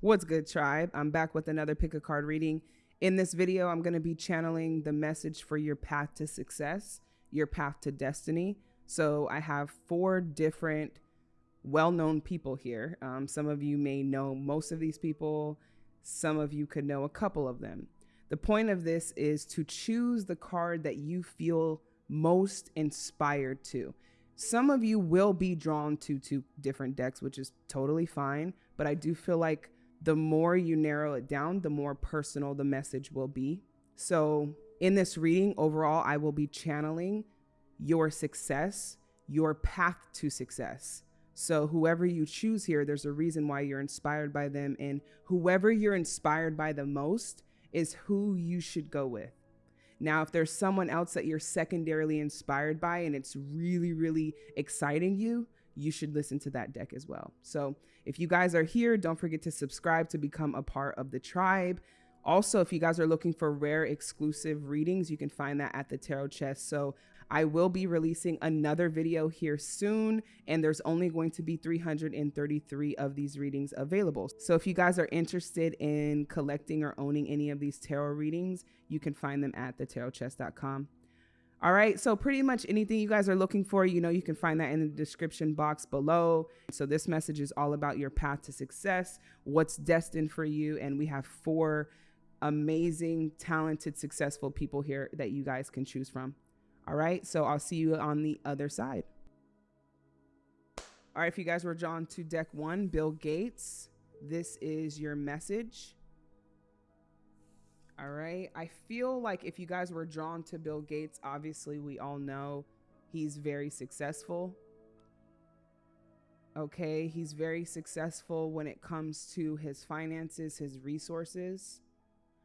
What's good, tribe? I'm back with another pick a card reading. In this video, I'm going to be channeling the message for your path to success, your path to destiny. So I have four different well known people here. Um, some of you may know most of these people, some of you could know a couple of them. The point of this is to choose the card that you feel most inspired to. Some of you will be drawn to two different decks, which is totally fine, but I do feel like the more you narrow it down, the more personal the message will be. So, in this reading, overall, I will be channeling your success, your path to success. So, whoever you choose here, there's a reason why you're inspired by them. And whoever you're inspired by the most is who you should go with. Now, if there's someone else that you're secondarily inspired by and it's really, really exciting you, you should listen to that deck as well. So, if you guys are here, don't forget to subscribe to become a part of the tribe. Also, if you guys are looking for rare exclusive readings, you can find that at the Tarot Chest. So, I will be releasing another video here soon, and there's only going to be 333 of these readings available. So, if you guys are interested in collecting or owning any of these tarot readings, you can find them at thetarotchest.com. All right, so pretty much anything you guys are looking for, you know, you can find that in the description box below. So this message is all about your path to success, what's destined for you, and we have four amazing, talented, successful people here that you guys can choose from. All right, so I'll see you on the other side. All right, if you guys were drawn to deck one, Bill Gates, this is your message. All right. I feel like if you guys were drawn to Bill Gates, obviously we all know he's very successful. Okay. He's very successful when it comes to his finances, his resources.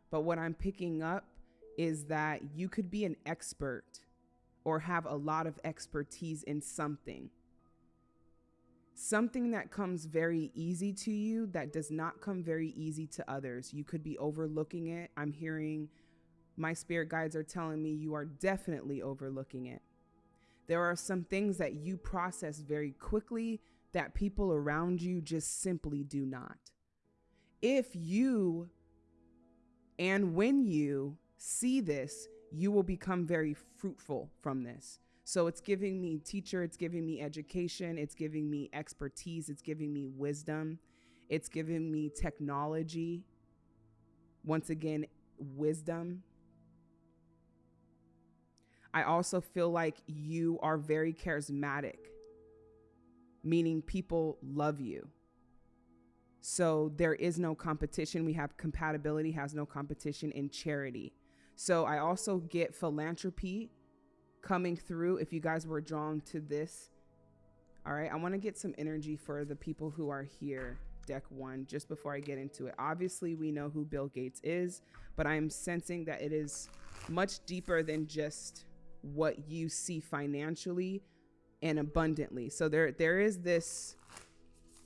But what I'm picking up is that you could be an expert or have a lot of expertise in something something that comes very easy to you that does not come very easy to others. You could be overlooking it. I'm hearing my spirit guides are telling me you are definitely overlooking it. There are some things that you process very quickly that people around you just simply do not. If you and when you see this, you will become very fruitful from this. So it's giving me teacher, it's giving me education, it's giving me expertise, it's giving me wisdom, it's giving me technology. Once again, wisdom. I also feel like you are very charismatic, meaning people love you. So there is no competition. We have compatibility, has no competition in charity. So I also get philanthropy coming through if you guys were drawn to this. All right, I want to get some energy for the people who are here, deck one, just before I get into it. Obviously, we know who Bill Gates is, but I'm sensing that it is much deeper than just what you see financially and abundantly. So there there is this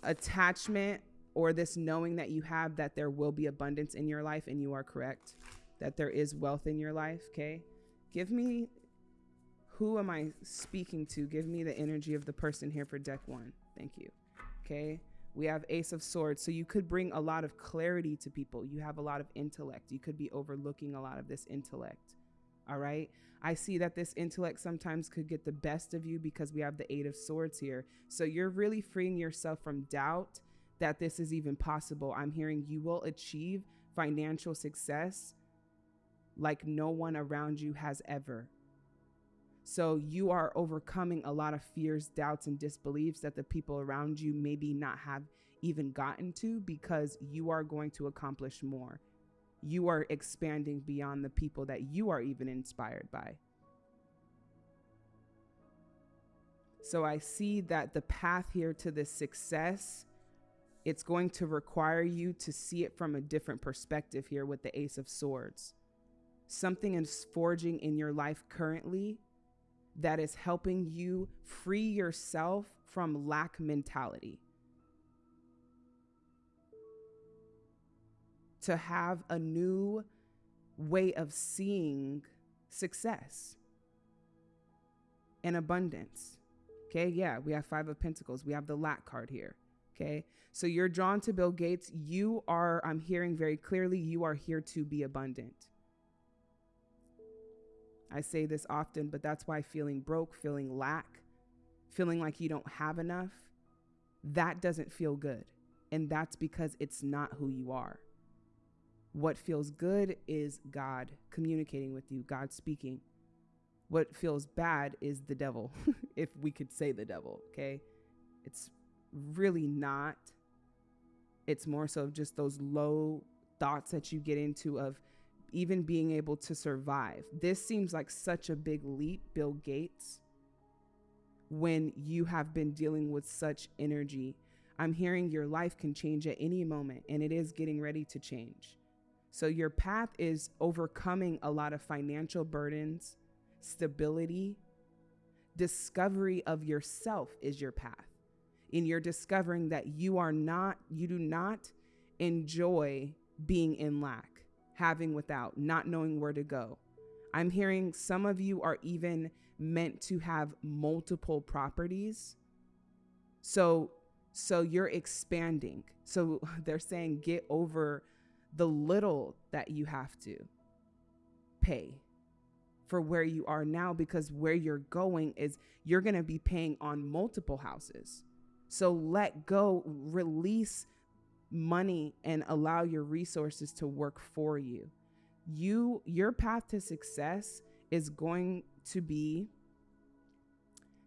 attachment or this knowing that you have that there will be abundance in your life and you are correct that there is wealth in your life, okay? Give me who am I speaking to? Give me the energy of the person here for deck one. Thank you. Okay. We have Ace of Swords. So you could bring a lot of clarity to people. You have a lot of intellect. You could be overlooking a lot of this intellect. All right. I see that this intellect sometimes could get the best of you because we have the Eight of Swords here. So you're really freeing yourself from doubt that this is even possible. I'm hearing you will achieve financial success like no one around you has ever. So you are overcoming a lot of fears, doubts, and disbeliefs that the people around you maybe not have even gotten to because you are going to accomplish more. You are expanding beyond the people that you are even inspired by. So I see that the path here to this success, it's going to require you to see it from a different perspective here with the Ace of Swords. Something is forging in your life currently that is helping you free yourself from lack mentality. To have a new way of seeing success and abundance. Okay, yeah, we have Five of Pentacles. We have the lack card here. Okay. So you're drawn to Bill Gates. You are, I'm hearing very clearly, you are here to be abundant. I say this often, but that's why feeling broke, feeling lack, feeling like you don't have enough, that doesn't feel good. And that's because it's not who you are. What feels good is God communicating with you, God speaking. What feels bad is the devil, if we could say the devil, okay? It's really not. It's more so just those low thoughts that you get into of even being able to survive. This seems like such a big leap, Bill Gates, when you have been dealing with such energy. I'm hearing your life can change at any moment, and it is getting ready to change. So, your path is overcoming a lot of financial burdens, stability, discovery of yourself is your path. And you're discovering that you are not, you do not enjoy being in lack, having without, not knowing where to go. I'm hearing some of you are even meant to have multiple properties. So so you're expanding. So they're saying get over the little that you have to pay for where you are now because where you're going is you're going to be paying on multiple houses. So let go, release money and allow your resources to work for you. You your path to success is going to be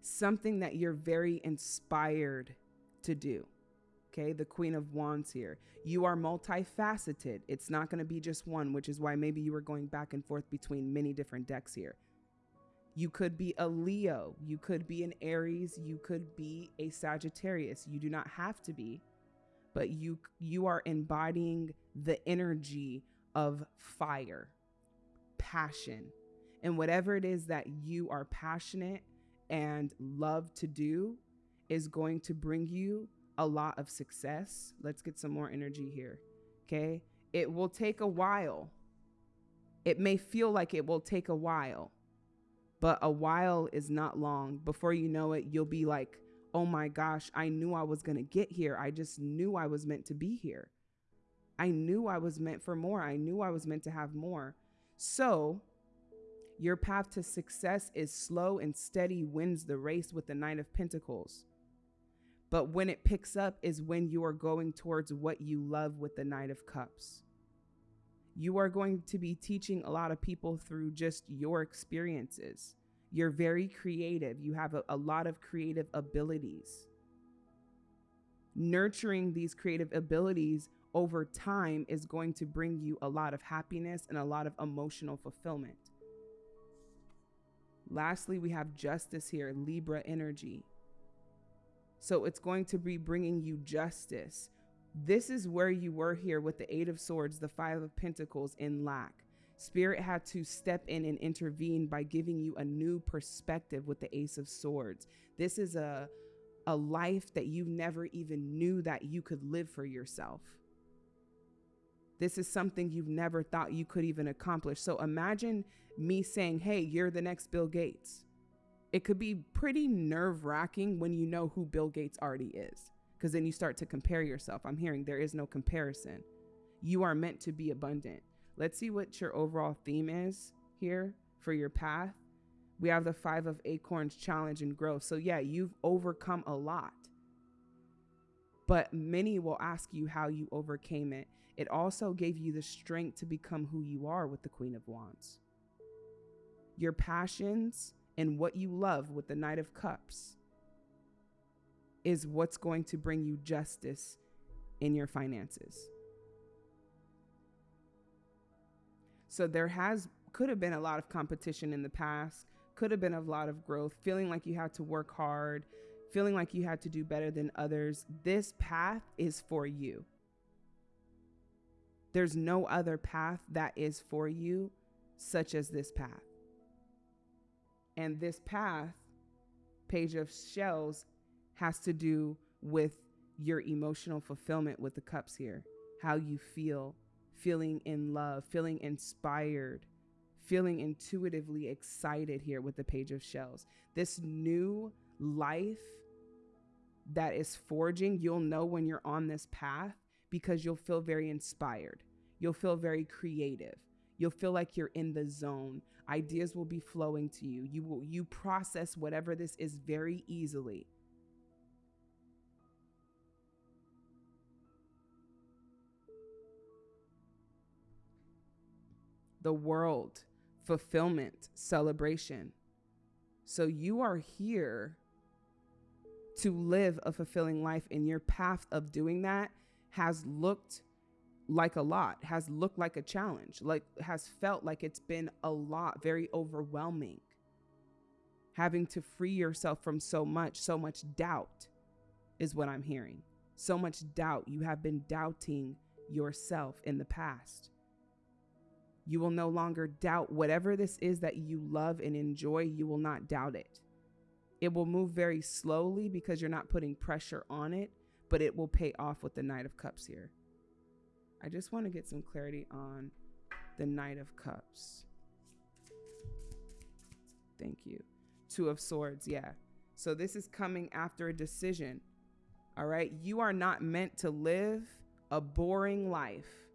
something that you're very inspired to do. Okay, the Queen of Wands here. You are multifaceted. It's not going to be just one, which is why maybe you were going back and forth between many different decks here. You could be a Leo, you could be an Aries, you could be a Sagittarius. You do not have to be, but you you are embodying the energy of fire, passion. And whatever it is that you are passionate and love to do is going to bring you a lot of success. Let's get some more energy here. Okay? It will take a while. It may feel like it will take a while but a while is not long. Before you know it, you'll be like, oh my gosh, I knew I was going to get here. I just knew I was meant to be here. I knew I was meant for more. I knew I was meant to have more. So, your path to success is slow and steady wins the race with the Knight of Pentacles. But when it picks up is when you are going towards what you love with the Knight of Cups you are going to be teaching a lot of people through just your experiences. You're very creative, you have a, a lot of creative abilities. Nurturing these creative abilities over time is going to bring you a lot of happiness and a lot of emotional fulfillment. Lastly, we have justice here, Libra energy. So it's going to be bringing you justice, this is where you were here with the Eight of Swords, the Five of Pentacles in lack. Spirit had to step in and intervene by giving you a new perspective with the Ace of Swords. This is a a life that you never even knew that you could live for yourself. This is something you've never thought you could even accomplish. So imagine me saying, "Hey, you're the next Bill Gates." It could be pretty nerve-wracking when you know who Bill Gates already is because then you start to compare yourself. I'm hearing there is no comparison. You are meant to be abundant. Let's see what your overall theme is here for your path. We have the five of acorns challenge and growth. So, yeah, you've overcome a lot, but many will ask you how you overcame it. It also gave you the strength to become who you are with the Queen of Wands. Your passions and what you love with the Knight of Cups is what's going to bring you justice in your finances. So there has could have been a lot of competition in the past, could have been a lot of growth, feeling like you had to work hard, feeling like you had to do better than others. This path is for you. There's no other path that is for you such as this path. And this path, Page of Shells, has to do with your emotional fulfillment with the cups here, how you feel, feeling in love, feeling inspired, feeling intuitively excited here with the page of shells. This new life that is forging, you'll know when you're on this path because you'll feel very inspired. You'll feel very creative. You'll feel like you're in the zone. Ideas will be flowing to you. You will you process whatever this is very easily. The world, fulfillment, celebration. So you are here to live a fulfilling life, and your path of doing that has looked like a lot, has looked like a challenge, like has felt like it's been a lot, very overwhelming. Having to free yourself from so much, so much doubt is what I'm hearing. So much doubt. You have been doubting yourself in the past. You will no longer doubt whatever this is that you love and enjoy, you will not doubt it. It will move very slowly because you're not putting pressure on it, but it will pay off with the Knight of Cups here. I just want to get some clarity on the Knight of Cups. Thank you. Two of Swords, yeah. So this is coming after a decision. All right. You are not meant to live a boring life.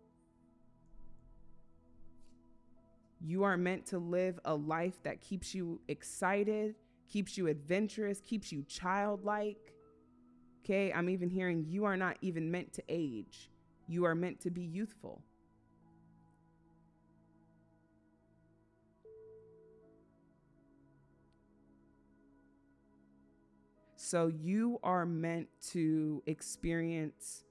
You are meant to live a life that keeps you excited, keeps you adventurous, keeps you childlike. Okay. I'm even hearing you are not even meant to age. You are meant to be youthful. So you are meant to experience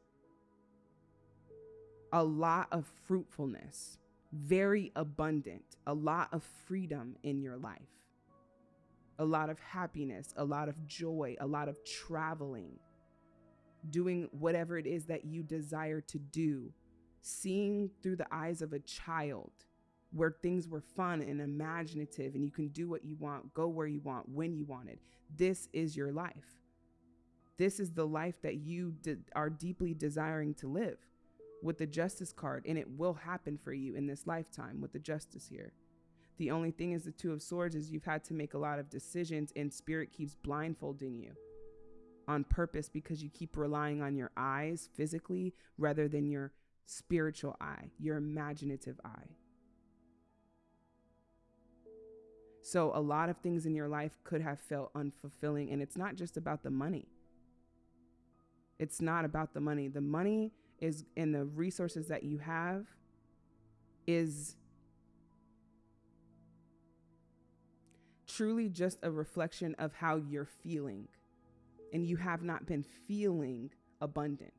a lot of fruitfulness, very abundant, a lot of freedom in your life, a lot of happiness, a lot of joy, a lot of traveling doing whatever it is that you desire to do, seeing through the eyes of a child where things were fun and imaginative and you can do what you want, go where you want, when you want it. This is your life. This is the life that you de- are deeply desiring to live with the justice card, and it will happen for you in this lifetime with the justice here. The only thing is the two of swords is you've had to make a lot of decisions and spirit keeps blindfolding you on purpose because you keep relying on your eyes physically rather than your spiritual eye, your imaginative eye. So, a lot of things in your life could have felt unfulfilling, and it's not just about the money. It's not about the money. The money is in the resources that you have is truly just a reflection of how you're feeling and you have not been feeling abundant.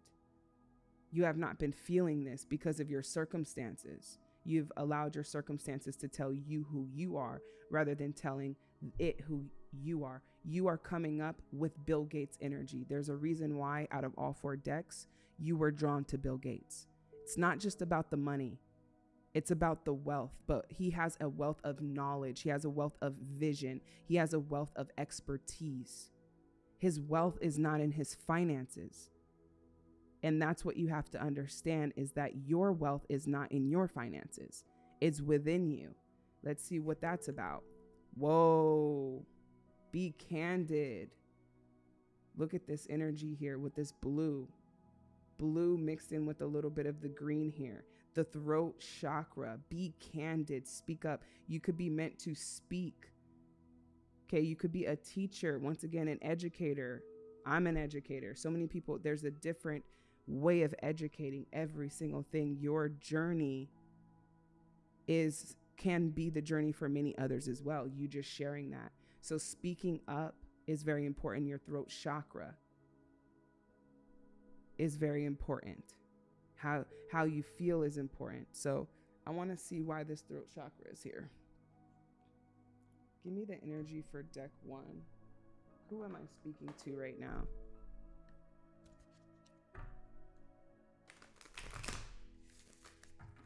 You have not been feeling this because of your circumstances. You've allowed your circumstances to tell you who you are rather than telling it who you are. You are coming up with Bill Gates energy. There's a reason why, out of all four decks, you were drawn to Bill Gates. It's not just about the money, it's about the wealth, but he has a wealth of knowledge, he has a wealth of vision, he has a wealth of expertise. His wealth is not in his finances. And that's what you have to understand is that your wealth is not in your finances. It's within you. Let's see what that's about. Whoa. Be candid. Look at this energy here with this blue. Blue mixed in with a little bit of the green here. The throat chakra. Be candid. Speak up. You could be meant to speak Okay, you could be a teacher, once again, an educator. I'm an educator. So many people, there's a different way of educating every single thing. Your journey is can be the journey for many others as well. You just sharing that. So speaking up is very important. Your throat chakra is very important. How how you feel is important. So I want to see why this throat chakra is here. Give me the energy for deck one. Who am I speaking to right now?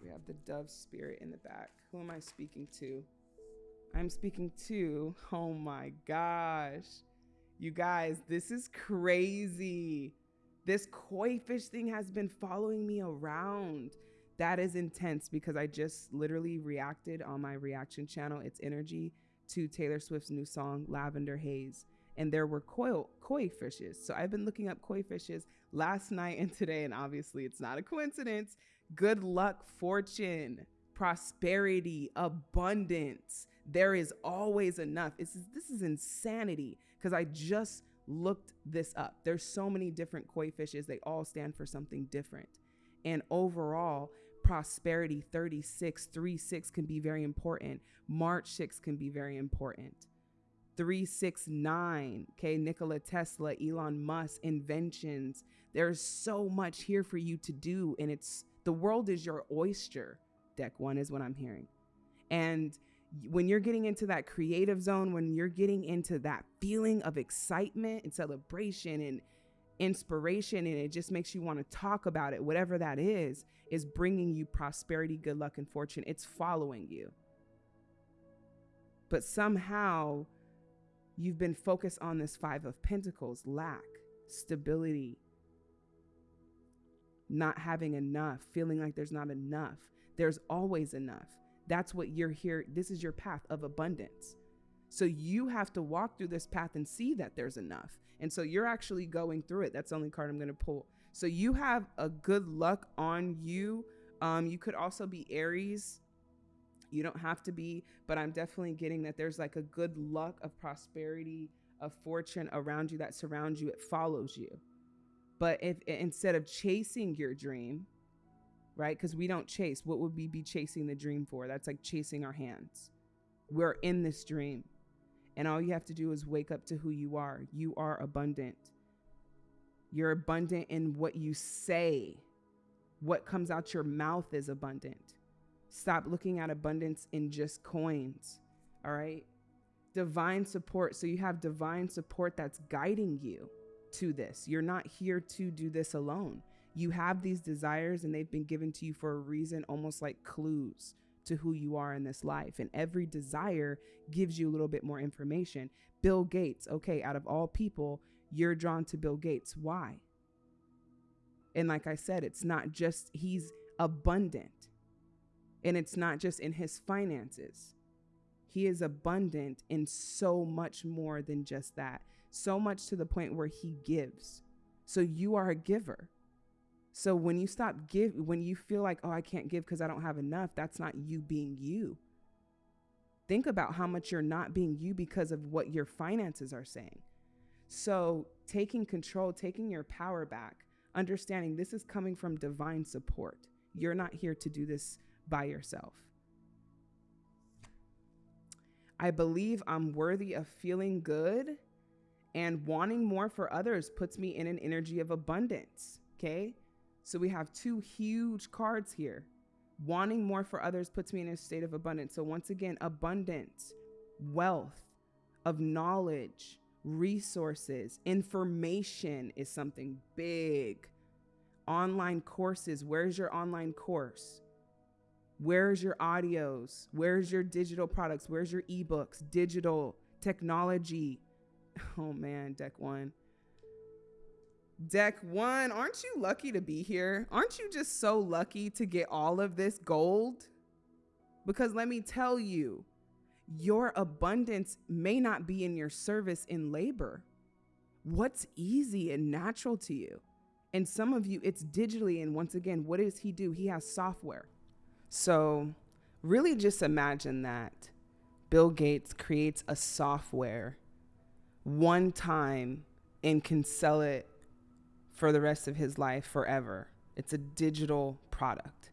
We have the dove spirit in the back. Who am I speaking to? I'm speaking to, oh my gosh. You guys, this is crazy. This koi fish thing has been following me around. That is intense because I just literally reacted on my reaction channel. It's energy to Taylor Swift's new song, Lavender Haze. and there were koi, koi fishes. So I've been looking up koi fishes last night and today, and obviously it's not a coincidence. Good luck, fortune, prosperity, abundance. There is always enough. Is, this is insanity because I just looked this up. There's so many different koi fishes. They all stand for something different. And overall, prosperity 36, 3 6 can be very important. March 6 can be very important. 369, okay, Nikola Tesla, Elon Musk, inventions. There's so much here for you to do. And it's the world is your oyster. Deck one is what I'm hearing. And when you're getting into that creative zone, when you're getting into that feeling of excitement and celebration and inspiration, and it just makes you want to talk about it, whatever that is, is bringing you prosperity, good luck, and fortune. It's following you. But somehow you've been focused on this Five of Pentacles lack, stability, not having enough, feeling like there's not enough. There's always enough. That's what you're here. This is your path of abundance. So you have to walk through this path and see that there's enough. And so you're actually going through it. That's the only card I'm going to pull. So you have a good luck on you. Um, you could also be Aries. You don't have to be, but I'm definitely getting that there's like a good luck of prosperity, of fortune around you that surrounds you. It follows you. But if instead of chasing your dream, right? Because we don't chase. What would we be chasing the dream for? That's like chasing our hands. We're in this dream. And all you have to do is wake up to who you are. You are abundant. You're abundant in what you say. What comes out your mouth is abundant. Stop looking at abundance in just coins. All right. Divine support. So you have divine support that's guiding you to this. You're not here to do this alone you have these desires and they've been given to you for a reason, almost like clues to who you are in this life. And every desire gives you a little bit more information. Bill Gates, okay, out of all people, you're drawn to Bill Gates. Why? And like I said, it's not just, he's abundant. And it's not just in his finances. He is abundant in so much more than just that. So much to the point where he gives. So you are a giver. So when you stop give when you feel like, "Oh, I can't give because I don't have enough," that's not you being you. Think about how much you're not being you because of what your finances are saying. So, taking control, taking your power back, understanding this is coming from divine support. You're not here to do this by yourself. I believe I'm worthy of feeling good and wanting more for others puts me in an energy of abundance. Okay. So we have two huge cards here. Wanting more for others puts me in a state of abundance. So once again, abundance, wealth of knowledge, resources, information is something big. Online courses. Where's your online course? Where's your audios? Where's your digital products? Where's your ebooks? Digital technology. Oh man, deck one. Deck one, aren't you lucky to be here? Aren't you just so lucky to get all of this gold? Because let me tell you, your abundance may not be in your service in labor. What's easy and natural to you? And some of you, it's digitally. And once again, what does he do? He has software. So, really just imagine that Bill Gates creates a software one time and can sell it for the rest of his life forever. It's a digital product.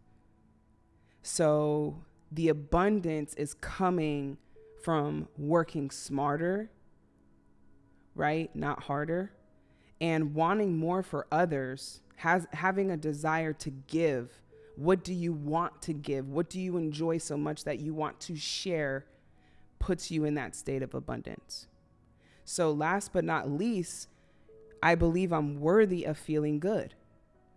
So the abundance is coming from working smarter, right? Not harder. And wanting more for others, has having a desire to give. What do you want to give? What do you enjoy so much that you want to share puts you in that state of abundance. So last but not least, I believe I'm worthy of feeling good.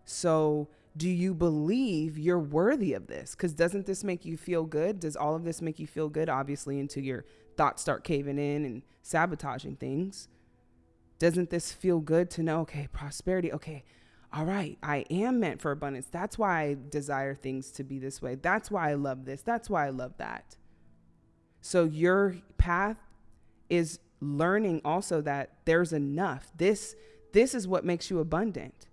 So, do you believe you're worthy of this? Because doesn't this make you feel good? Does all of this make you feel good? Obviously, until your thoughts start caving in and sabotaging things. Doesn't this feel good to know, okay, prosperity, okay, all right, I am meant for abundance. That's why I desire things to be this way. That's why I love this. That's why I love that. So, your path is learning also that there's enough. This this is what makes you abundant.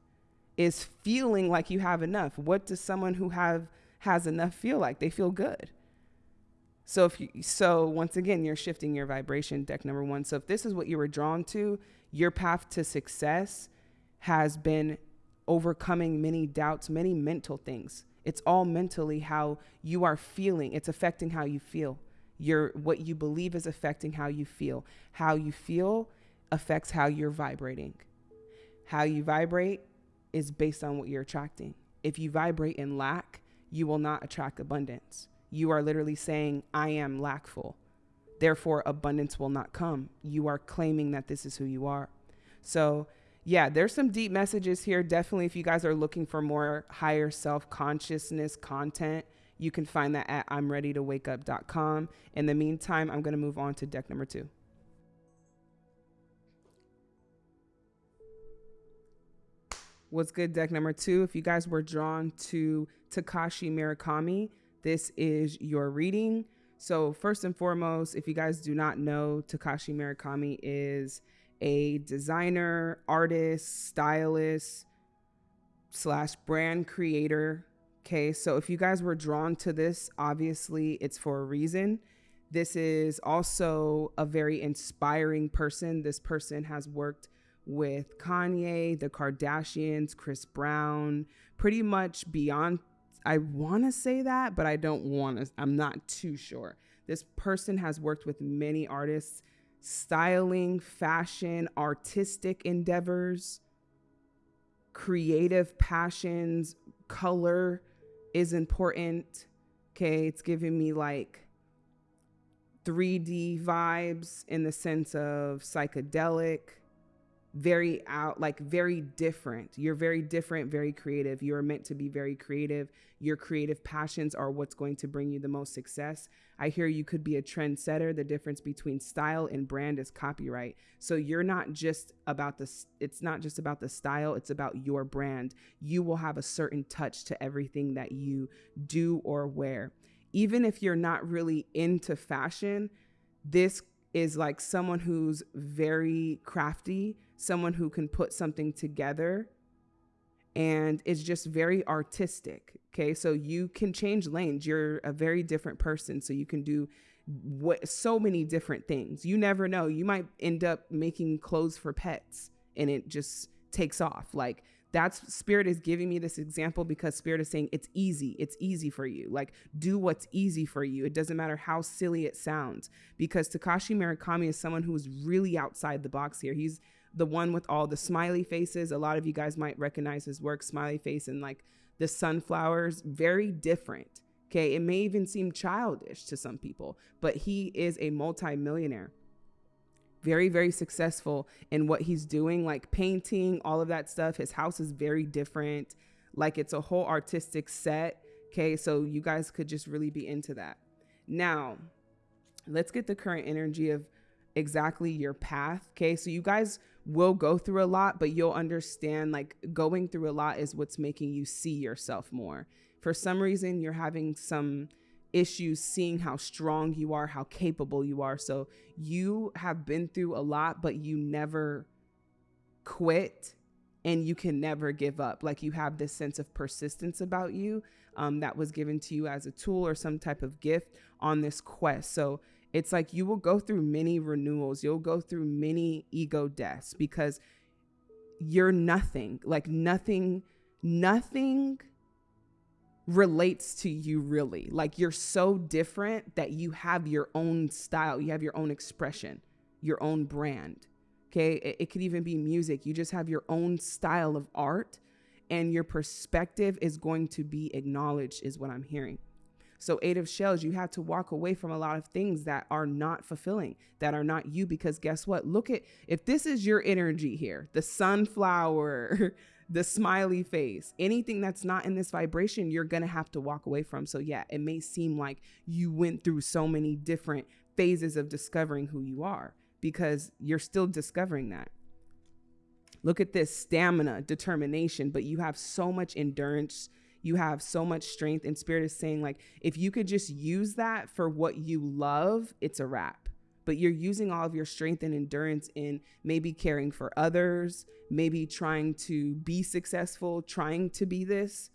Is feeling like you have enough. What does someone who have has enough feel like? They feel good. So if you so once again you're shifting your vibration deck number 1. So if this is what you were drawn to, your path to success has been overcoming many doubts, many mental things. It's all mentally how you are feeling. It's affecting how you feel. Your what you believe is affecting how you feel. How you feel affects how you're vibrating. How you vibrate is based on what you're attracting. If you vibrate in lack, you will not attract abundance. You are literally saying, I am lackful. Therefore, abundance will not come. You are claiming that this is who you are. So, yeah, there's some deep messages here. Definitely, if you guys are looking for more higher self consciousness content, you can find that at I'm ready to wake up.com. In the meantime, I'm going to move on to deck number two. What's good, deck number two? If you guys were drawn to Takashi Murakami, this is your reading. So, first and foremost, if you guys do not know, Takashi Murakami is a designer, artist, stylist, slash brand creator. Okay, so if you guys were drawn to this, obviously it's for a reason. This is also a very inspiring person. This person has worked with Kanye, the Kardashians, Chris Brown, pretty much beyond. I want to say that, but I don't want to. I'm not too sure. This person has worked with many artists styling, fashion, artistic endeavors, creative passions, color is important. Okay, it's giving me like 3D vibes in the sense of psychedelic very out like very different. You're very different very creative. You're meant to be very creative. Your creative passions are what's going to bring you the most success. I hear you could be a trendsetter. The difference between style and brand is copyright. So you're not just about the it's not just about the style it's about your brand. You will have a certain touch to everything that you do or wear. Even if you're not really into fashion this is like someone who's very crafty someone who can put something together and it's just very artistic. Okay. So you can change lanes. You're a very different person. So you can do what so many different things. You never know. You might end up making clothes for pets and it just takes off. Like that's spirit is giving me this example because spirit is saying it's easy. It's easy for you. Like do what's easy for you. It doesn't matter how silly it sounds because Takashi Murakami is someone who's really outside the box here. He's the one with all the smiley faces. A lot of you guys might recognize his work, smiley face and like the sunflowers, very different. Okay. It may even seem childish to some people, but he is a multimillionaire. Very, very successful in what he's doing, like painting, all of that stuff. His house is very different. Like it's a whole artistic set. Okay. So you guys could just really be into that. Now, let's get the current energy of exactly your path. Okay. So you guys will go through a lot, but you'll understand like going through a lot is what's making you see yourself more. For some reason, you're having some issues seeing how strong you are, how capable you are. So you have been through a lot, but you never quit and you can never give up. Like you have this sense of persistence about you um, that was given to you as a tool or some type of gift on this quest. So it's like you will go through many renewals, you'll go through many ego deaths because you're nothing. Like nothing, nothing relates to you really. Like you're so different that you have your own style, you have your own expression, your own brand. Okay. It, it could even be music. You just have your own style of art and your perspective is going to be acknowledged, is what I'm hearing. So, eight of shells, you have to walk away from a lot of things that are not fulfilling, that are not you. Because guess what? Look at if this is your energy here, the sunflower, the smiley face, anything that's not in this vibration, you're going to have to walk away from. So, yeah, it may seem like you went through so many different phases of discovering who you are because you're still discovering that. Look at this stamina, determination, but you have so much endurance you have so much strength and spirit is saying like if you could just use that for what you love it's a wrap but you're using all of your strength and endurance in maybe caring for others, maybe trying to be successful, trying to be this,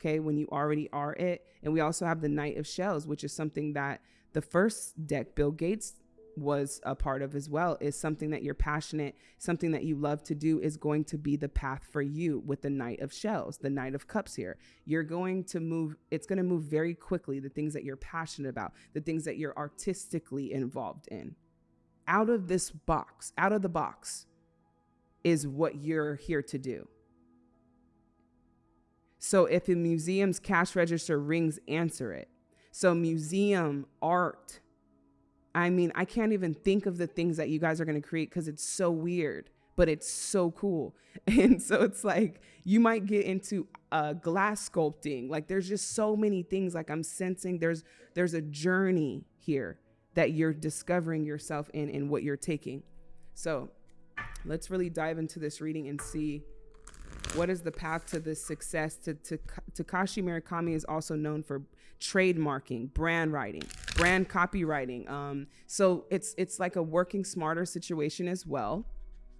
okay, when you already are it. And we also have the Knight of Shells, which is something that the first deck, Bill Gates was a part of as well is something that you're passionate something that you love to do is going to be the path for you with the knight of shells the knight of cups here. You're going to move it's going to move very quickly the things that you're passionate about the things that you're artistically involved in. Out of this box out of the box is what you're here to do. So if a museum's cash register rings answer it. So museum art I mean, I can't even think of the things that you guys are going to create because it's so weird, but it's so cool. And so it's like you might get into uh, glass sculpting. Like there's just so many things. Like I'm sensing there's there's a journey here that you're discovering yourself in and what you're taking. So let's really dive into this reading and see what is the path to this success. To, to Takashi Murakami is also known for trademarking, brand writing, brand copywriting. Um, so it's it's like a working smarter situation as well.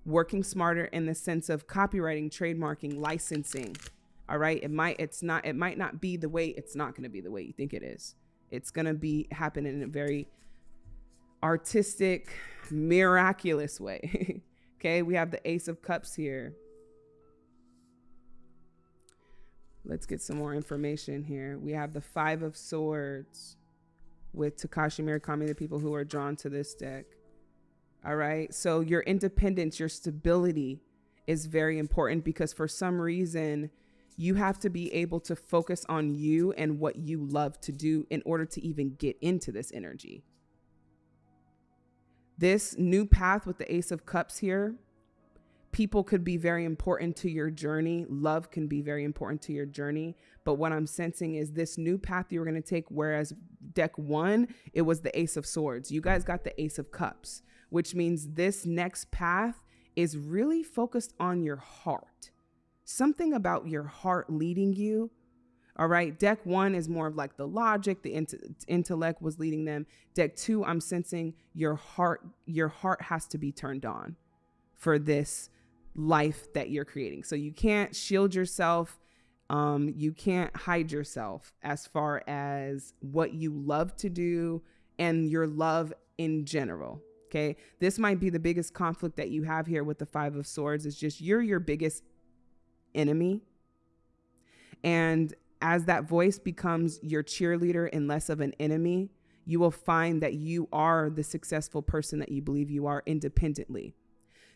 Working smarter in the sense of copywriting, trademarking, licensing. All right. It might it's not it might not be the way it's not gonna be the way you think it is. It's gonna be happen in a very artistic, miraculous way. okay, we have the Ace of Cups here. Let's get some more information here. We have the Five of Swords with Takashi Murakami, the people who are drawn to this deck. All right. So your independence, your stability is very important because for some reason, you have to be able to focus on you and what you love to do in order to even get into this energy. This new path with the Ace of Cups here people could be very important to your journey. Love can be very important to your journey. But what I'm sensing is this new path you're going to take, whereas deck one, it was the Ace of Swords. You guys got the Ace of Cups, which means this next path is really focused on your heart. Something about your heart leading you. All right. Deck one is more of like the logic, the int- intellect was leading them. Deck two, I'm sensing your heart, your heart has to be turned on for this life that you're creating. So you can't shield yourself. Um, you can't hide yourself as far as what you love to do and your love in general. Okay. This might be the biggest conflict that you have here with the Five of Swords. Is just you're your biggest enemy. And as that voice becomes your cheerleader and less of an enemy, you will find that you are the successful person that you believe you are independently.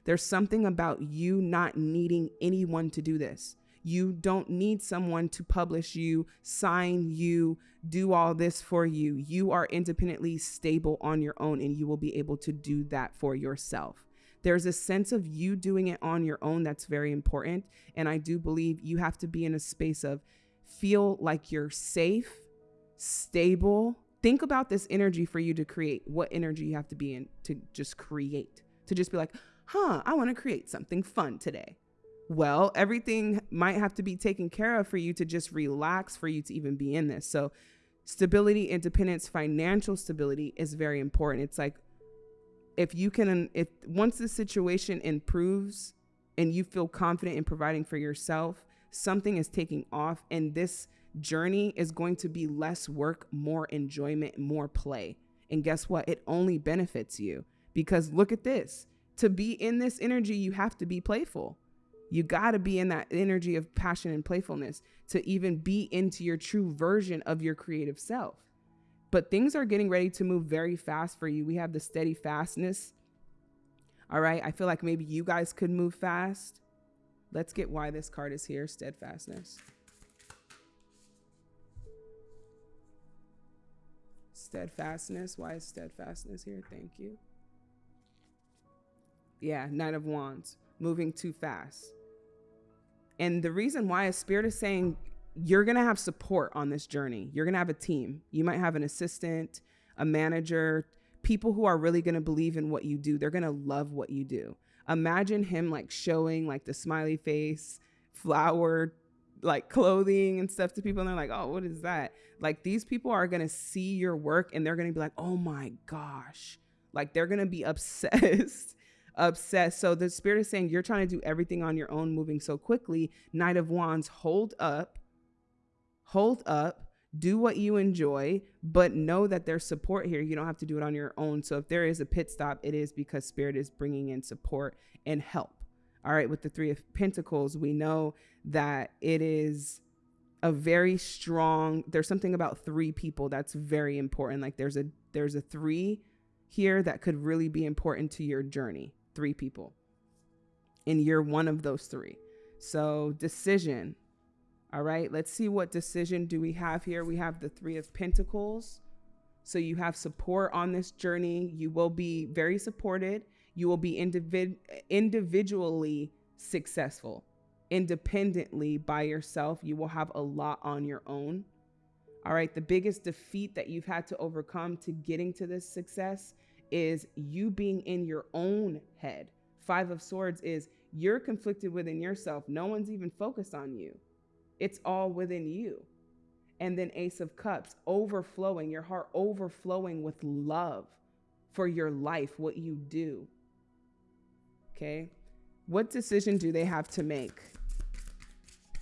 There's something about you not needing anyone to do this. You don't need someone to publish you, sign you, do all this for you. You are independently stable on your own and you will be able to do that for yourself. There's a sense of you doing it on your own that's very important. And I do believe you have to be in a space of feel like you're safe, stable. Think about this energy for you to create, what energy you have to be in to just create, to just be like, huh, I want to create something fun today. Well, everything might have to be taken care of for you to just relax, for you to even be in this. So, stability, independence, financial stability is very important. It's like if you can, um, if once the situation improves and you feel confident in providing for yourself, something is taking off, and this journey is going to be less work, more enjoyment, more play. And guess what? It only benefits you because look at this to be in this energy, you have to be playful. You got to be in that energy of passion and playfulness to even be into your true version of your creative self. But things are getting ready to move very fast for you. We have the steady fastness. All right. I feel like maybe you guys could move fast. Let's get why this card is here steadfastness. Steadfastness. Why is steadfastness here? Thank you. Yeah, Knight of Wands, moving too fast. And the reason why a Spirit is saying you're going to have support on this journey. You're going to have a team. You might have an assistant, a manager, people who are really going to believe in what you do. They're going to love what you do. Imagine him like showing like the smiley face, flower, like clothing and stuff to people. And they're like, oh, what is that? Like these people are going to see your work and they're going to be like, oh my gosh, Like they're going to be obsessed. Obsessed. So the spirit is saying you're trying to do everything on your own, moving so quickly. Knight of Wands, hold up. Hold up. Do what you enjoy, but know that there's support here. You don't have to do it on your own. So if there is a pit stop, it is because spirit is bringing in support and help. All right, with the 3 of pentacles, we know that it is a very strong there's something about three people that's very important like there's a there's a three here that could really be important to your journey three people and you're one of those three. So decision all right? Let's see what decision do we have here. We have the three of pentacles. So you have support on this journey. You will be very supported. You will be individ- individually successful independently by yourself, you will have a lot on your own. All right. The biggest defeat that you've had to overcome to getting to this success is you being in your own head. Five of Swords is you're conflicted within yourself. No one's even focused on you, it's all within you. And then Ace of Cups, overflowing, your heart overflowing with love for your life, what you do. Okay. What decision do they have to make?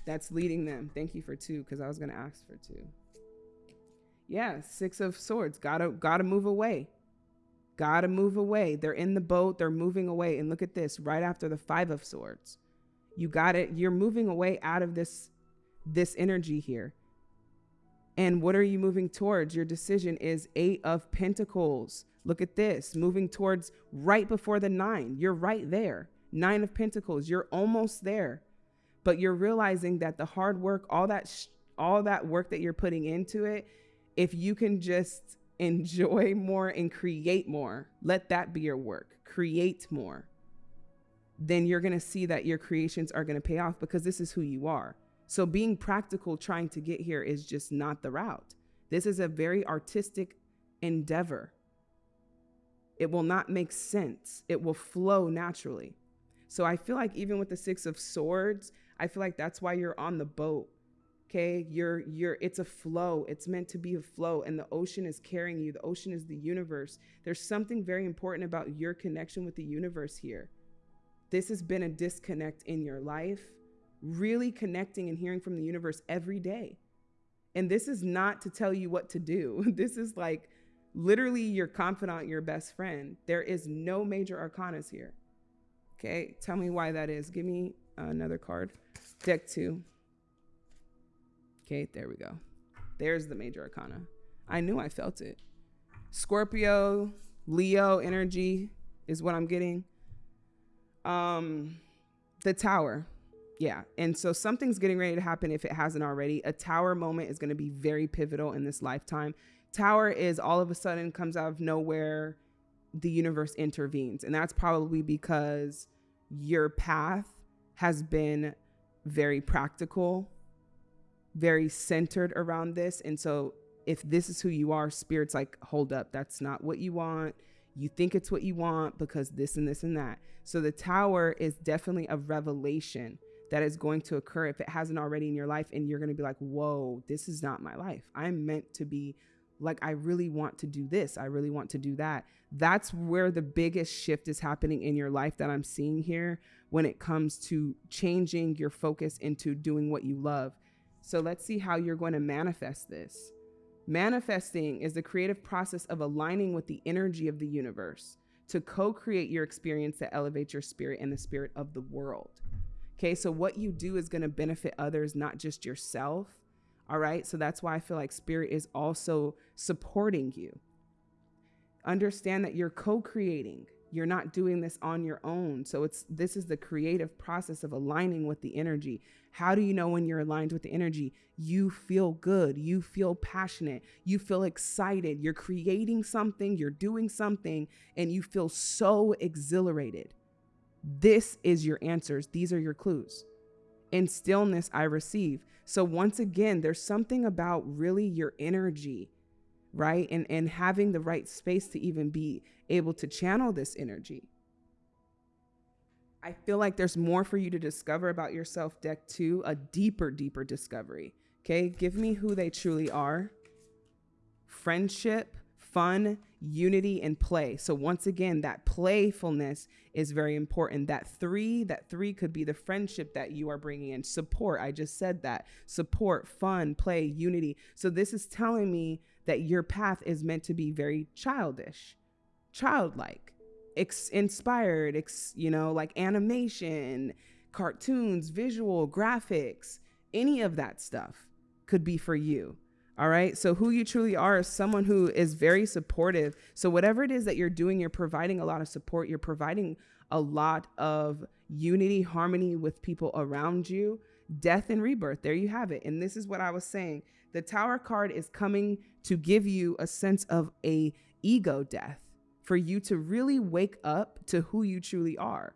that's leading them. Thank you for two, because I was going to ask for two. Yeah, six of swords. Gotta gotta move away. Gotta move away. They're in the boat. They're moving away. And look at this. Right after the five of swords, you got it. You're moving away out of this this energy here. And what are you moving towards? Your decision is eight of pentacles. Look at this. Moving towards right before the nine. You're right there. Nine of pentacles. You're almost there but you're realizing that the hard work, all that all that work that you're putting into it, if you can just enjoy more and create more, let that be your work. Create more. Then you're going to see that your creations are going to pay off because this is who you are. So being practical trying to get here is just not the route. This is a very artistic endeavor. It will not make sense. It will flow naturally. So I feel like even with the 6 of swords, I feel like that's why you're on the boat. Okay, you're you're it's a flow. It's meant to be a flow and the ocean is carrying you. The ocean is the universe. There's something very important about your connection with the universe here. This has been a disconnect in your life. Really connecting and hearing from the universe every day. And this is not to tell you what to do. This is like literally your confidant, your best friend. There is no major arcanas here. Okay, tell me why that is. Give me another card. Deck two. Okay, there we go. There's the major arcana. I knew I felt it. Scorpio, Leo energy is what I'm getting. Um, the tower. Yeah. And so something's getting ready to happen if it hasn't already. A tower moment is going to be very pivotal in this lifetime. Tower is all of a sudden comes out of nowhere, the universe intervenes. And that's probably because your path has been very practical, very centered around this. And so if this is who you are, spirit's like, hold up, that's not what you want. You think it's what you want because this and this and that. So the tower is definitely a revelation that is going to occur if it hasn't already in your life. And you're going to be like, whoa, this is not my life. I'm meant to be like, I really want to do this. I really want to do that. That's where the biggest shift is happening in your life that I'm seeing here when it comes to changing your focus into doing what you love. So let's see how you're going to manifest this. Manifesting is the creative process of aligning with the energy of the universe to co create your experience that elevates your spirit and the spirit of the world. Okay, so what you do is going to benefit others, not just yourself. All right, so that's why I feel like spirit is also supporting you. Understand that you're co creating you're not doing this on your own. So it's this is the creative process of aligning with the energy. How do you know when you're aligned with the energy? You feel good, you feel passionate, you feel excited, you're creating something, you're doing something and you feel so exhilarated. This is your answers. These are your clues. In stillness I receive. So once again, there's something about really your energy right? And and having the right space to even be able to channel this energy. I feel like there's more for you to discover about yourself, deck two, a deeper, deeper discovery. Okay, give me who they truly are. Friendship, fun, unity, and play. So, once again, that playfulness is very important. That three, that three could be the friendship that you are bringing in, support. I just said that support, fun, play, unity. So, this is telling me that your path is meant to be very childish, childlike, ex- inspired, ex- you know, like animation, cartoons, visual, graphics, any of that stuff could be for you. All right. So, who you truly are is someone who is very supportive. So, whatever it is that you're doing, you're providing a lot of support. You're providing a lot of unity, harmony with people around you. Death and rebirth. There you have it. And this is what I was saying. The Tower card is coming to give you a sense of a ego death for you to really wake up to who you truly are.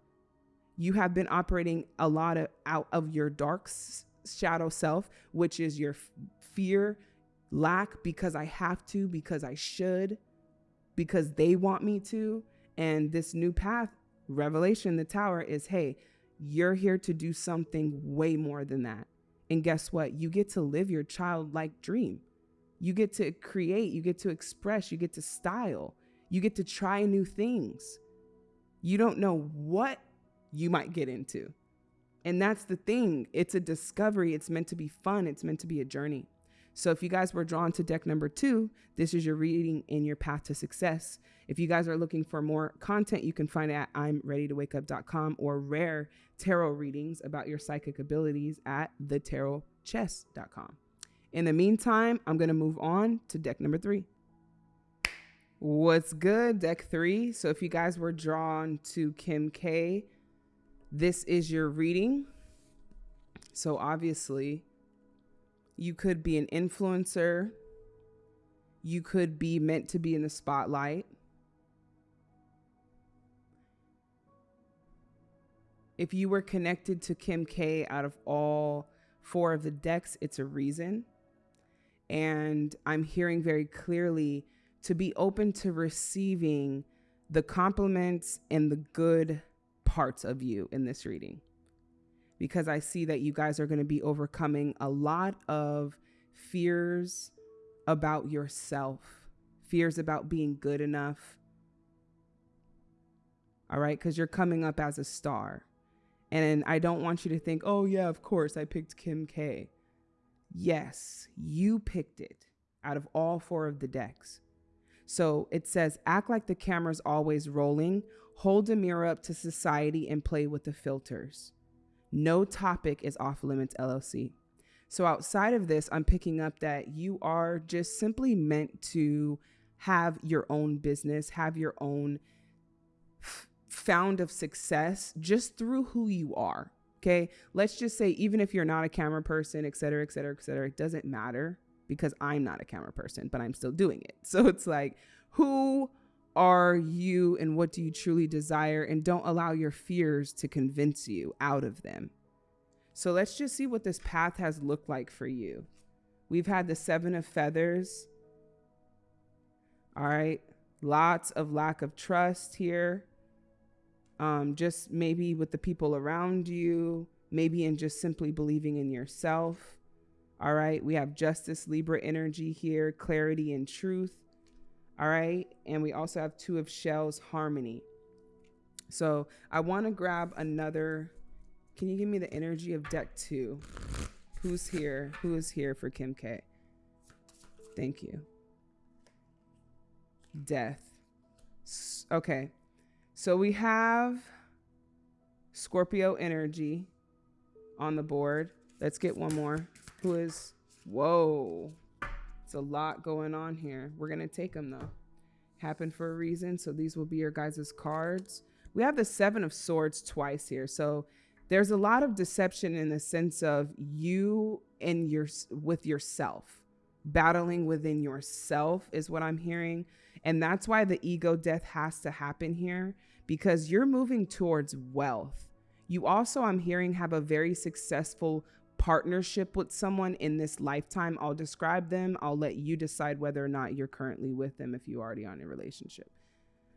You have been operating a lot of out of your dark shadow self, which is your fear, lack because I have to, because I should, because they want me to. And this new path, Revelation, the tower is hey, you're here to do something way more than that. And guess what? You get to live your childlike dream. You get to create, you get to express, you get to style, you get to try new things. You don't know what you might get into. And that's the thing. It's a discovery. It's meant to be fun. It's meant to be a journey. So if you guys were drawn to deck number two, this is your reading in your path to success. If you guys are looking for more content, you can find it at I'm ready to wake up.com or rare tarot readings about your psychic abilities at thetarotchess.com. In the meantime, I'm going to move on to deck number three. What's good, deck three? So if you guys were drawn to Kim K, this is your reading. So obviously, you could be an influencer. You could be meant to be in the spotlight. If you were connected to Kim K out of all four of the decks, it's a reason. And I'm hearing very clearly to be open to receiving the compliments and the good parts of you in this reading because I see that you guys are going to be overcoming a lot of fears about yourself, fears about being good enough. All right, because you're coming up as a star. And I don't want you to think, oh, yeah, of course, I picked Kim K. Yes, you picked it out of all four of the decks. So it says, act like the camera's always rolling, hold a mirror up to society, and play with the filters. No topic is off limits LLC. So outside of this, I'm picking up that you are just simply meant to have your own business, have your own f- found of success just through who you are. Okay. Let's just say, even if you're not a camera person, et cetera, et cetera, et cetera, it doesn't matter because I'm not a camera person, but I'm still doing it. So it's like, who are you and what do you truly desire? And don't allow your fears to convince you out of them. So let's just see what this path has looked like for you. We've had the Seven of Feathers. All right. Lots of lack of trust here. Um, just maybe with the people around you, maybe in just simply believing in yourself. All right. We have Justice Libra energy here, clarity and truth. All right. And we also have two of shells harmony. So I want to grab another. Can you give me the energy of deck two? Who's here? Who is here for Kim K? Thank you. Death. Okay. So we have Scorpio energy on the board. Let's get one more. Who is. Whoa. It's a lot going on here. We're going to take them though. Happened for a reason. So these will be your guys' cards. We have the Seven of Swords twice here. So there's a lot of deception in the sense of you and your with yourself. Battling within yourself is what I'm hearing. And that's why the ego death has to happen here because you're moving towards wealth. You also, I'm hearing, have a very successful partnership with someone in this lifetime. I'll describe them. I'll let you decide whether or not you're currently with them if you already are on a relationship.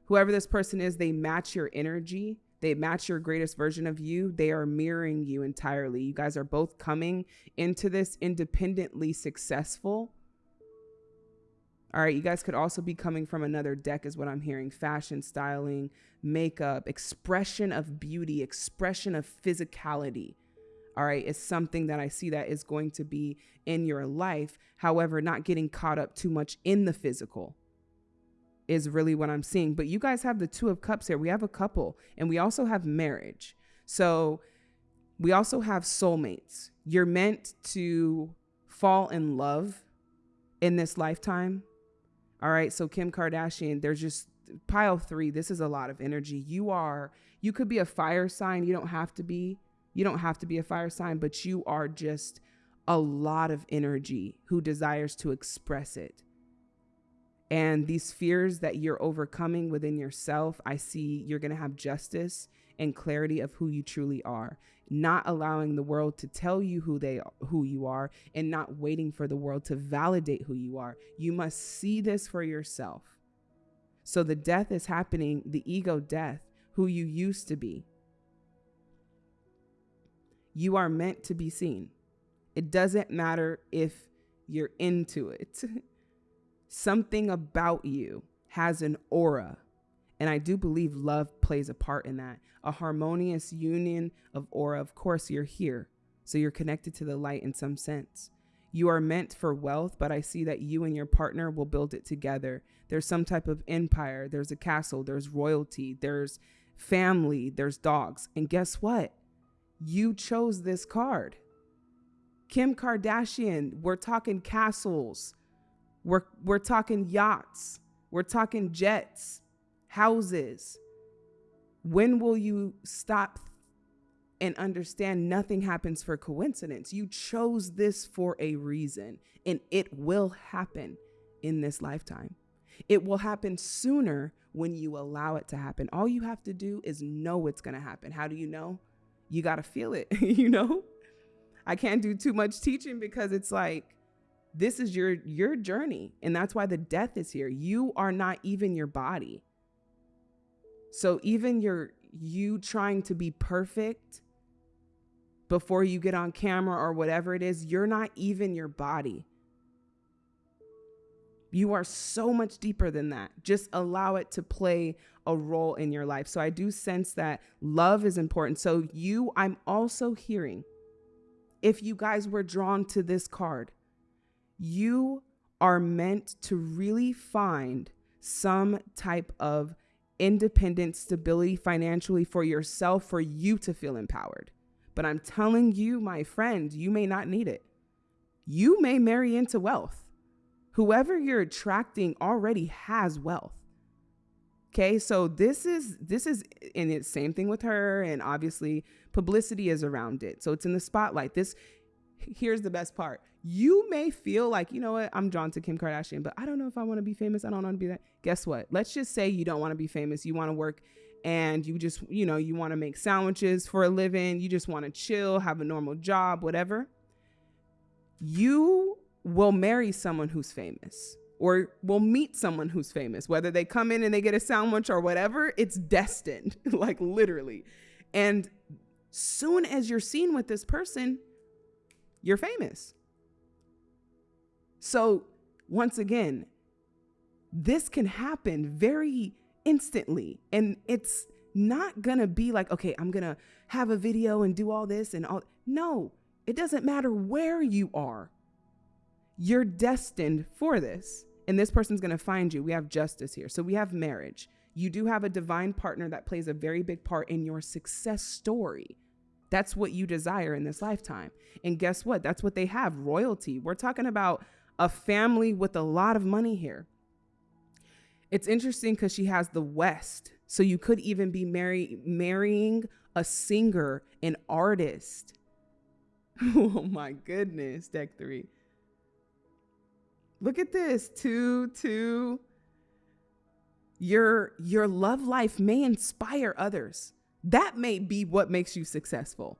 Whoever this person is, they match your energy. They match your greatest version of you. They are mirroring you entirely. You guys are both coming into this independently successful. All right, you guys could also be coming from another deck, is what I'm hearing fashion, styling, makeup, expression of beauty, expression of physicality. All right, is something that I see that is going to be in your life. However, not getting caught up too much in the physical is really what I'm seeing. But you guys have the Two of Cups here. We have a couple and we also have marriage. So we also have soulmates. You're meant to fall in love in this lifetime. All right. So Kim Kardashian, there's just pile three. This is a lot of energy. You are, you could be a fire sign. You don't have to be. You don't have to be a fire sign, but you are just a lot of energy who desires to express it. And these fears that you're overcoming within yourself, I see you're going to have justice and clarity of who you truly are, not allowing the world to tell you who they who you are and not waiting for the world to validate who you are. You must see this for yourself. So the death is happening, the ego death, who you used to be. You are meant to be seen. It doesn't matter if you're into it. Something about you has an aura. And I do believe love plays a part in that. A harmonious union of aura. Of course, you're here. So you're connected to the light in some sense. You are meant for wealth, but I see that you and your partner will build it together. There's some type of empire, there's a castle, there's royalty, there's family, there's dogs. And guess what? You chose this card. Kim Kardashian, we're talking castles. We're we're talking yachts. We're talking jets, houses. When will you stop and understand nothing happens for coincidence? You chose this for a reason, and it will happen in this lifetime. It will happen sooner when you allow it to happen. All you have to do is know it's going to happen. How do you know? You got to feel it, you know? I can't do too much teaching because it's like this is your your journey and that's why the death is here. You are not even your body. So even your you trying to be perfect before you get on camera or whatever it is, you're not even your body. You are so much deeper than that. Just allow it to play a role in your life. So I do sense that love is important. So you, I'm also hearing, if you guys were drawn to this card, you are meant to really find some type of independent stability financially for yourself, for you to feel empowered. But I'm telling you, my friend, you may not need it. You may marry into wealth whoever you're attracting already has wealth. Okay, so this is this is and it's same thing with her, and obviously publicity is around it. So it's in the spotlight. This here's the best part. You may feel like, you know what, I'm drawn to Kim Kardashian, but I don't know if I want to be famous. I don't want to be that. Guess what? Let's just say you don't want to be famous. You want to work and you just, you know, you want to make sandwiches for a living. You just want to chill, have a normal job, whatever. You will marry someone who's famous or will meet someone who's famous, whether they come in and they get a sandwich or whatever, it's destined, like literally. And soon as you're seen with this person, you're famous. So, once again, this can happen very instantly. And it's not gonna be like, okay, I'm gonna have a video and do all this and all. No, it doesn't matter where you are you're destined for this. And this person's going to find you. We have justice here. So we have marriage. You do have a divine partner that plays a very big part in your success story. That's what you desire in this lifetime. And guess what? That's what they have royalty. We're talking about a family with a lot of money here. It's interesting because she has the West. So you could even be marry, marrying a singer, an artist. oh my goodness, deck three. Look at this. Two, two. Your your love life may inspire others. That may be what makes you successful.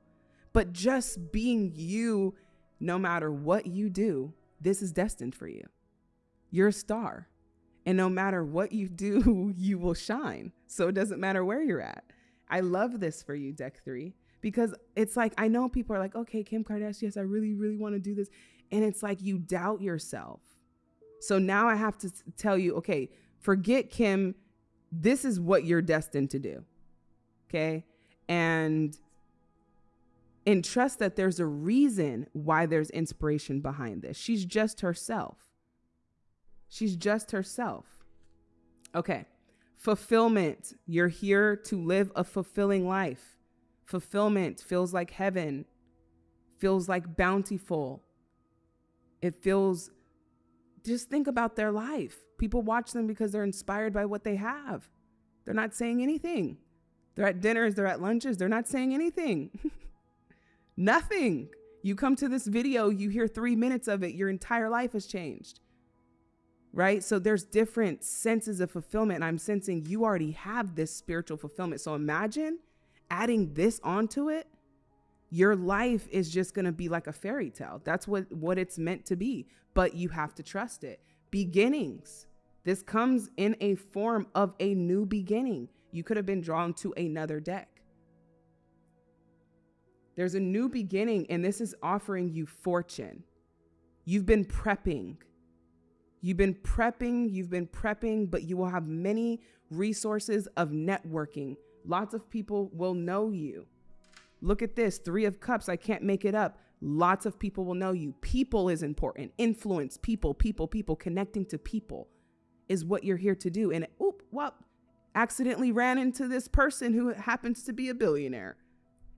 But just being you, no matter what you do, this is destined for you. You're a star. And no matter what you do, you will shine. So it doesn't matter where you're at. I love this for you, Deck Three, because it's like, I know people are like, okay, Kim Kardashian, yes, I really, really want to do this. And it's like you doubt yourself. So now I have to tell you, okay, forget Kim. This is what you're destined to do. Okay. And and trust that there's a reason why there's inspiration behind this. She's just herself. She's just herself. Okay. Fulfillment. You're here to live a fulfilling life. Fulfillment feels like heaven, feels like bountiful. It feels, just think about their life. People watch them because they're inspired by what they have. They're not saying anything. They're at dinners, they're at lunches, they're not saying anything. Nothing. You come to this video, you hear three minutes of it, your entire life has changed. Right? So there's different senses of fulfillment. And I'm sensing you already have this spiritual fulfillment. So imagine adding this onto it. Your life is just going to be like a fairy tale. That's what, what it's meant to be. But you have to trust it. Beginnings. This comes in a form of a new beginning. You could have been drawn to another deck. There's a new beginning, and this is offering you fortune. You've been prepping. You've been prepping, you've been prepping, but you will have many resources of networking. Lots of people will know you. Look at this Three of Cups. I can't make it up. Lots of people will know you. People is important. Influence, people, people, people, connecting to people is what you're here to do. And oop, well, accidentally ran into this person who happens to be a billionaire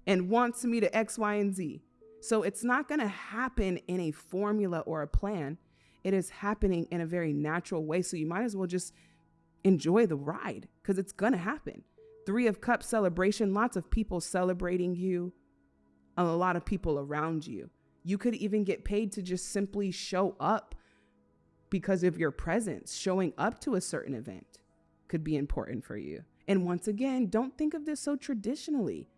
and wants me to X, Y, and Z. So it's not going to happen in a formula or a plan. It is happening in a very natural way. So you might as well just enjoy the ride because it's going to happen. Three of Cups celebration, lots of people celebrating you, a lot of people around you. You could even get paid to just simply show up because of your presence. Showing up to a certain event could be important for you. And once again, don't think of this so traditionally.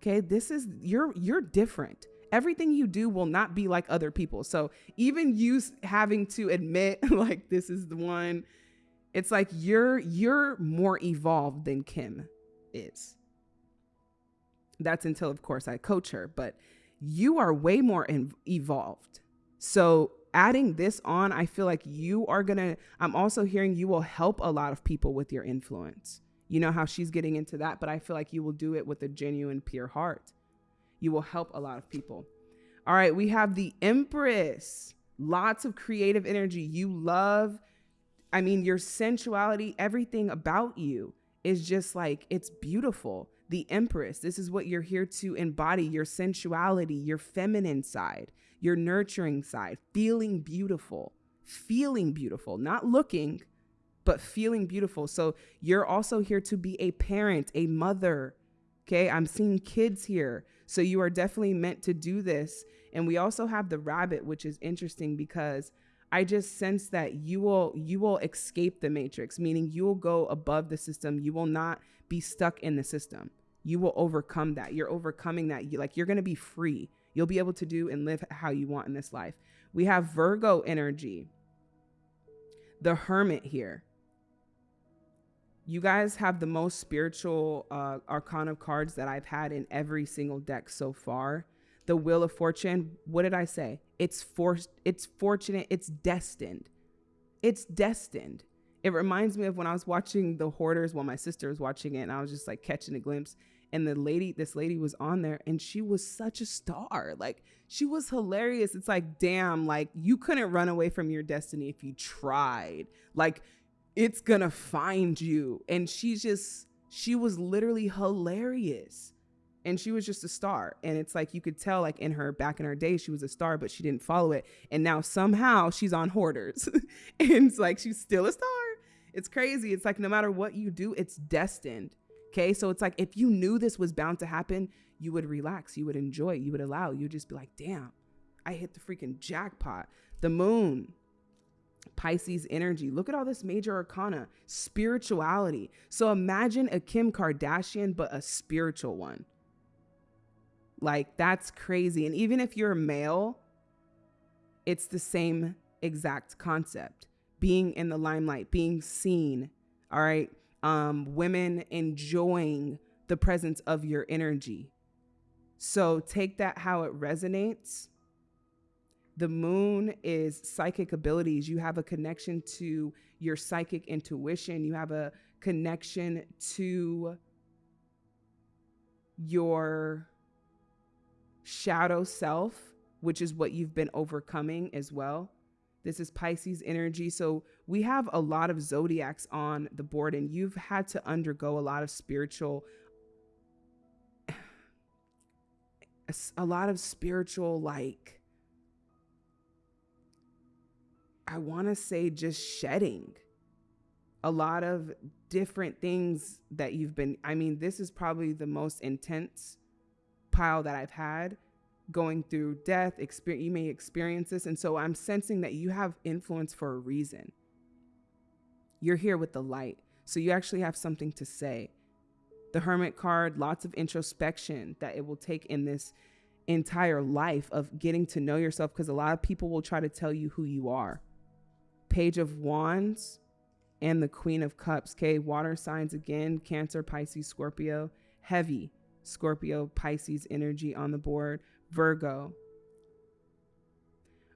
Okay, this is you're you're different. Everything you do will not be like other people. So even you having to admit like this is the one, it's like you're you're more evolved than Kim is. That's until of course I coach her, but you are way more in, evolved. So adding this on, I feel like you are going to I'm also hearing you will help a lot of people with your influence. You know how she's getting into that, but I feel like you will do it with a genuine, pure heart. You will help a lot of people. All right, we have the Empress. Lots of creative energy. You love, I mean, your sensuality, everything about you is just like, it's beautiful. The Empress, this is what you're here to embody your sensuality, your feminine side, your nurturing side, feeling beautiful, feeling beautiful, not looking, but feeling beautiful. So you're also here to be a parent, a mother. Okay. I'm seeing kids here. So you are definitely meant to do this. And we also have the rabbit, which is interesting because I just sense that you will you will escape the matrix, meaning you will go above the system. You will not be stuck in the system. You will overcome that. You're overcoming that. You, like you're going to be free. You'll be able to do and live how you want in this life. We have Virgo energy. The hermit here you guys have the most spiritual uh, arcana cards that I've had in every single deck so far. The Wheel of Fortune, what did I say? It's forced, it's fortunate, it's destined. It's destined. It reminds me of when I was watching The Hoarders while my sister was watching it, and I was just like catching a glimpse. And the lady, this lady was on there, and she was such a star. Like, she was hilarious. It's like, damn, like, you couldn't run away from your destiny if you tried. Like, it's gonna find you. And she just, she was literally hilarious. And she was just a star. And it's like you could tell, like in her back in her day, she was a star, but she didn't follow it. And now somehow she's on hoarders. and it's like she's still a star. It's crazy. It's like no matter what you do, it's destined. Okay. So it's like if you knew this was bound to happen, you would relax, you would enjoy you would allow, you'd just be like, damn, I hit the freaking jackpot. The moon, Pisces energy. Look at all this major arcana, spirituality. So imagine a Kim Kardashian, but a spiritual one. Like, that's crazy. And even if you're male, it's the same exact concept being in the limelight, being seen. All right. Um, women enjoying the presence of your energy. So take that how it resonates The moon is psychic abilities. You have a connection to your psychic intuition. You have a connection to your shadow self, which is what you've been overcoming as well. This is Pisces energy. So we have a lot of zodiacs on the board, and you've had to undergo a lot of spiritual, a lot of spiritual, like, I want to say just shedding a lot of different things that you've been. I mean, this is probably the most intense pile that I've had going through death, experience, you may experience this. And so I'm sensing that you have influence for a reason. You're here with the light. So you actually have something to say. The Hermit card, lots of introspection that it will take in this entire life of getting to know yourself because a lot of people will try to tell you who you are. Page of Wands and the Queen of Cups. Okay, water signs again Cancer, Pisces, Scorpio. Heavy Scorpio, Pisces energy on the board. Virgo.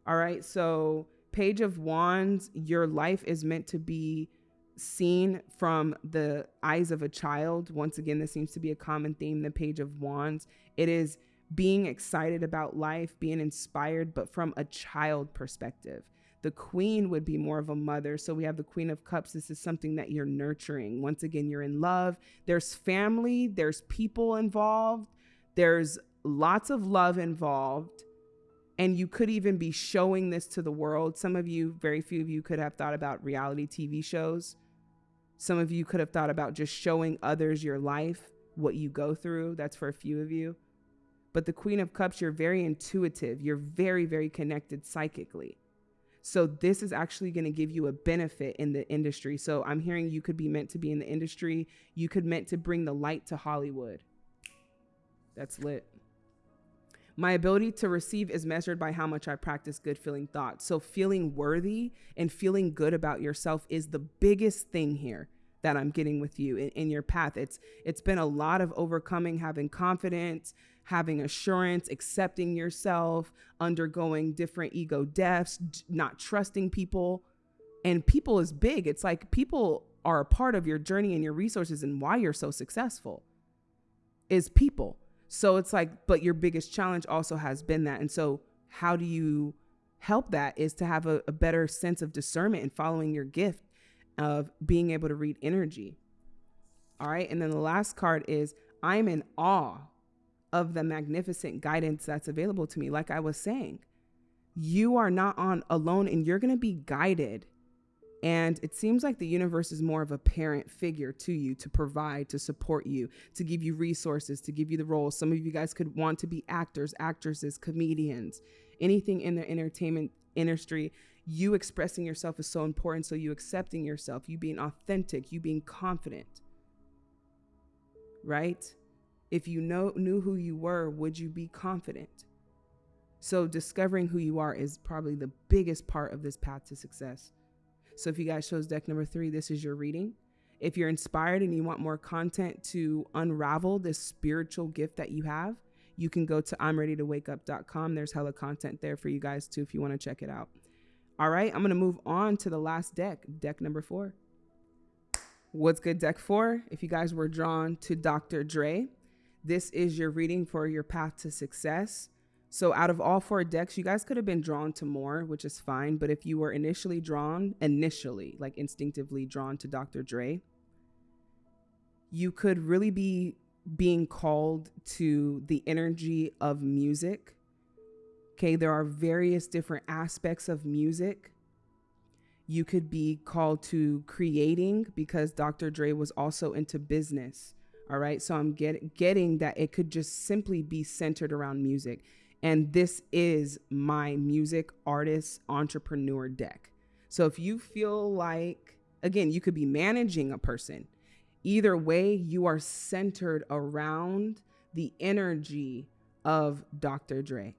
All right, so Page of Wands, your life is meant to be seen from the eyes of a child. Once again, this seems to be a common theme, the Page of Wands. It is being excited about life, being inspired, but from a child perspective. The queen would be more of a mother. So we have the queen of cups. This is something that you're nurturing. Once again, you're in love. There's family, there's people involved, there's lots of love involved. And you could even be showing this to the world. Some of you, very few of you, could have thought about reality TV shows. Some of you could have thought about just showing others your life, what you go through. That's for a few of you. But the Queen of Cups, you're very intuitive. You're very, very connected psychically. So this is actually going to give you a benefit in the industry. So I'm hearing you could be meant to be in the industry. You could meant to bring the light to Hollywood. That's lit. My ability to receive is measured by how much I practice good feeling thoughts. So, feeling worthy and feeling good about yourself is the biggest thing here that I'm getting with you in, in, your path. It's it's been a lot of overcoming, having confidence, having assurance, accepting yourself, undergoing different ego deaths, not trusting people. And people is big. It's like people are a part of your journey and your resources and why you're so successful is people. So it's like, but your biggest challenge also has been that. And so, how do you help that is to have a, a better sense of discernment and following your gift of being able to read energy. All right. And then the last card is I'm in awe of the magnificent guidance that's available to me. Like I was saying, you are not on alone and you're going to be guided and it seems like the universe is more of a parent figure to you to provide, to support you, to give you resources, to give you the roles. Some of you guys could want to be actors, actresses, comedians, anything in the entertainment industry. You expressing yourself is so important. So, you accepting yourself, you being authentic, you being confident, right? If you know, knew who you were, would you be confident? So, discovering who you are is probably the biggest part of this path to success. So if you guys chose deck number three, this is your reading. If you're inspired and you want more content to unravel this spiritual gift that you have, you can go to I'mReadyToWakeUp.com. There's hella content there for you guys too if you want to check it out. All right, I'm going to move on to the last deck, deck number four. What's good, deck four? If you guys were drawn to Dr. Dre, this is your reading for your path to success. So out of all four decks, you guys could have been drawn to more, which is fine. But if you were initially drawn, initially, like instinctively drawn to Dr. Dre, you could really be being called to the energy of music. Okay, there are various different aspects of music. You could be called to creating because Dr. Dre was also into business. All right, so I'm get, getting that it could just simply be centered around music and this is my music artist entrepreneur deck. So if you feel like, again, you could be managing a person. Either way, you are centered around the energy of Dr. Dre.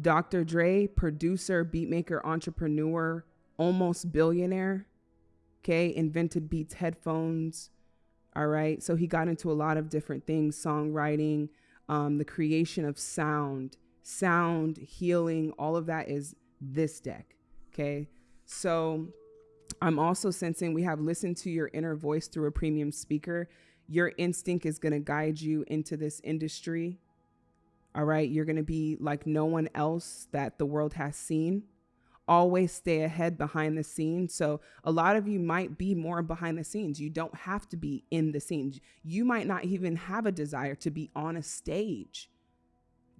Dr. Dre, producer, beatmaker, entrepreneur, almost billionaire. Okay, invented Beats headphones. All right, so he got into a lot of different things songwriting, um, the creation of sound, sound, healing, all of that is this deck. Okay. So I'm also sensing we have listened to your inner voice through a premium speaker. Your instinct is going to guide you into this industry. All right. You're going to be like no one else that the world has seen. Always stay ahead behind the scenes. So, a lot of you might be more behind the scenes. You don't have to be in the scenes. You might not even have a desire to be on a stage.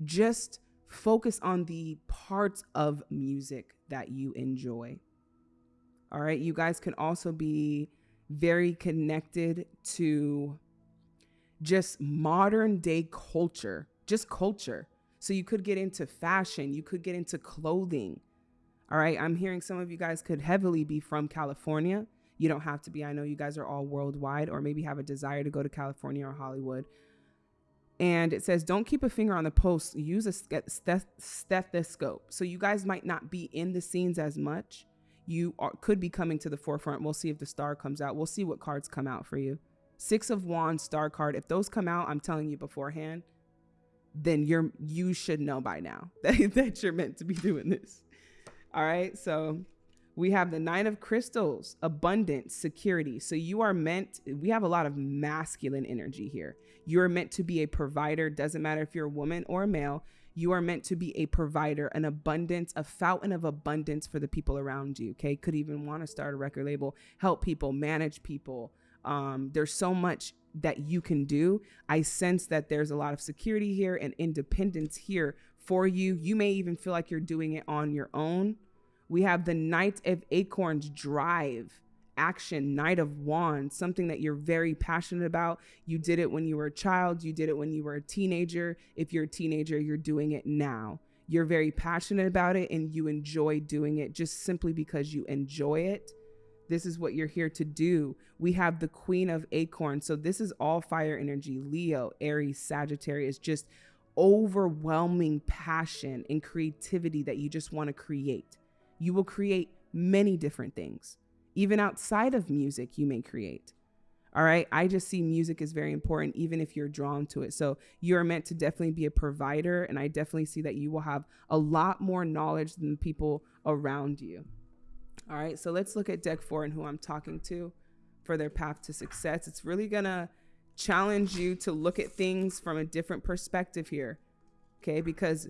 Just focus on the parts of music that you enjoy. All right. You guys can also be very connected to just modern day culture, just culture. So you could get into fashion, you could get into clothing. All right. I'm hearing some of you guys could heavily be from California. You don't have to be. I know you guys are all worldwide or maybe have a desire to go to California or Hollywood. And it says, don't keep a finger on the post, use a stethoscope. So you guys might not be in the scenes as much, you are, could be coming to the forefront. We'll see if the star comes out. We'll see what cards come out for you. Six of Wands, star card. If those come out, I'm telling you beforehand, then you're you should know by now that, that you're meant to be doing this. All right. So we have the nine of crystals, abundance, security. So you are meant, we have a lot of masculine energy here. You're meant to be a provider. Doesn't matter if you're a woman or a male. You are meant to be a provider, an abundance, a fountain of abundance for the people around you. Okay. Could even want to start a record label, help people, manage people. Um, there's so much that you can do. I sense that there's a lot of security here and independence here for you. You may even feel like you're doing it on your own. We have the Knight of Acorns drive action, Knight of Wands, something that you're very passionate about. You did it when you were a child, you did it when you were a teenager. If you're a teenager, you're doing it now. You're very passionate about it and you enjoy doing it just simply because you enjoy it. This is what you're here to do. We have the Queen of Acorns. So this is all fire energy Leo, Aries, Sagittarius, just overwhelming passion and creativity that you just want to create. You will create many different things. Even outside of music, you may create. All right. I just see music is very important, even if you're drawn to it. So you're meant to definitely be a provider. And I definitely see that you will have a lot more knowledge than the people around you. All right. So let's look at deck four and who I'm talking to for their path to success. It's really going to challenge you to look at things from a different perspective here. Okay. Because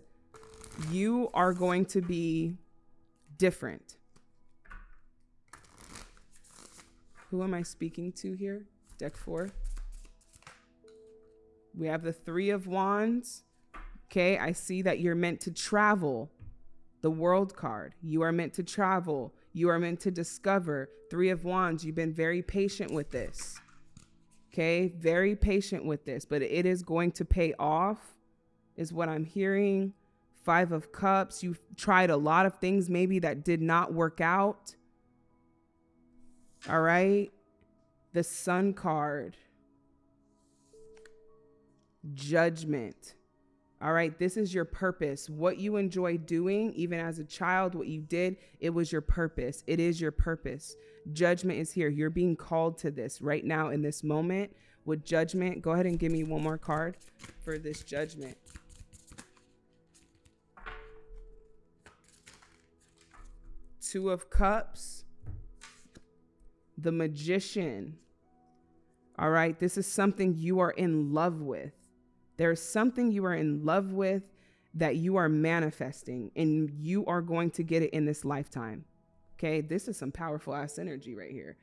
you are going to be different. Who am I speaking to here? Deck four. We have the Three of Wands. Okay, I see that you're meant to travel. The World card. You are meant to travel. You are meant to discover. Three of Wands. You've been very patient with this. Okay, very patient with this, but it is going to pay off, is what I'm hearing. Five of Cups. You've tried a lot of things maybe that did not work out. All right. The Sun card. Judgment. All right. This is your purpose. What you enjoy doing, even as a child, what you did, it was your purpose. It is your purpose. Judgment is here. You're being called to this right now in this moment with judgment. Go ahead and give me one more card for this judgment. Two of Cups the magician. All right, this is something you are in love with. There's something you are in love with that you are manifesting, and you are going to get it in this lifetime. Okay, this is some powerful ass energy right here.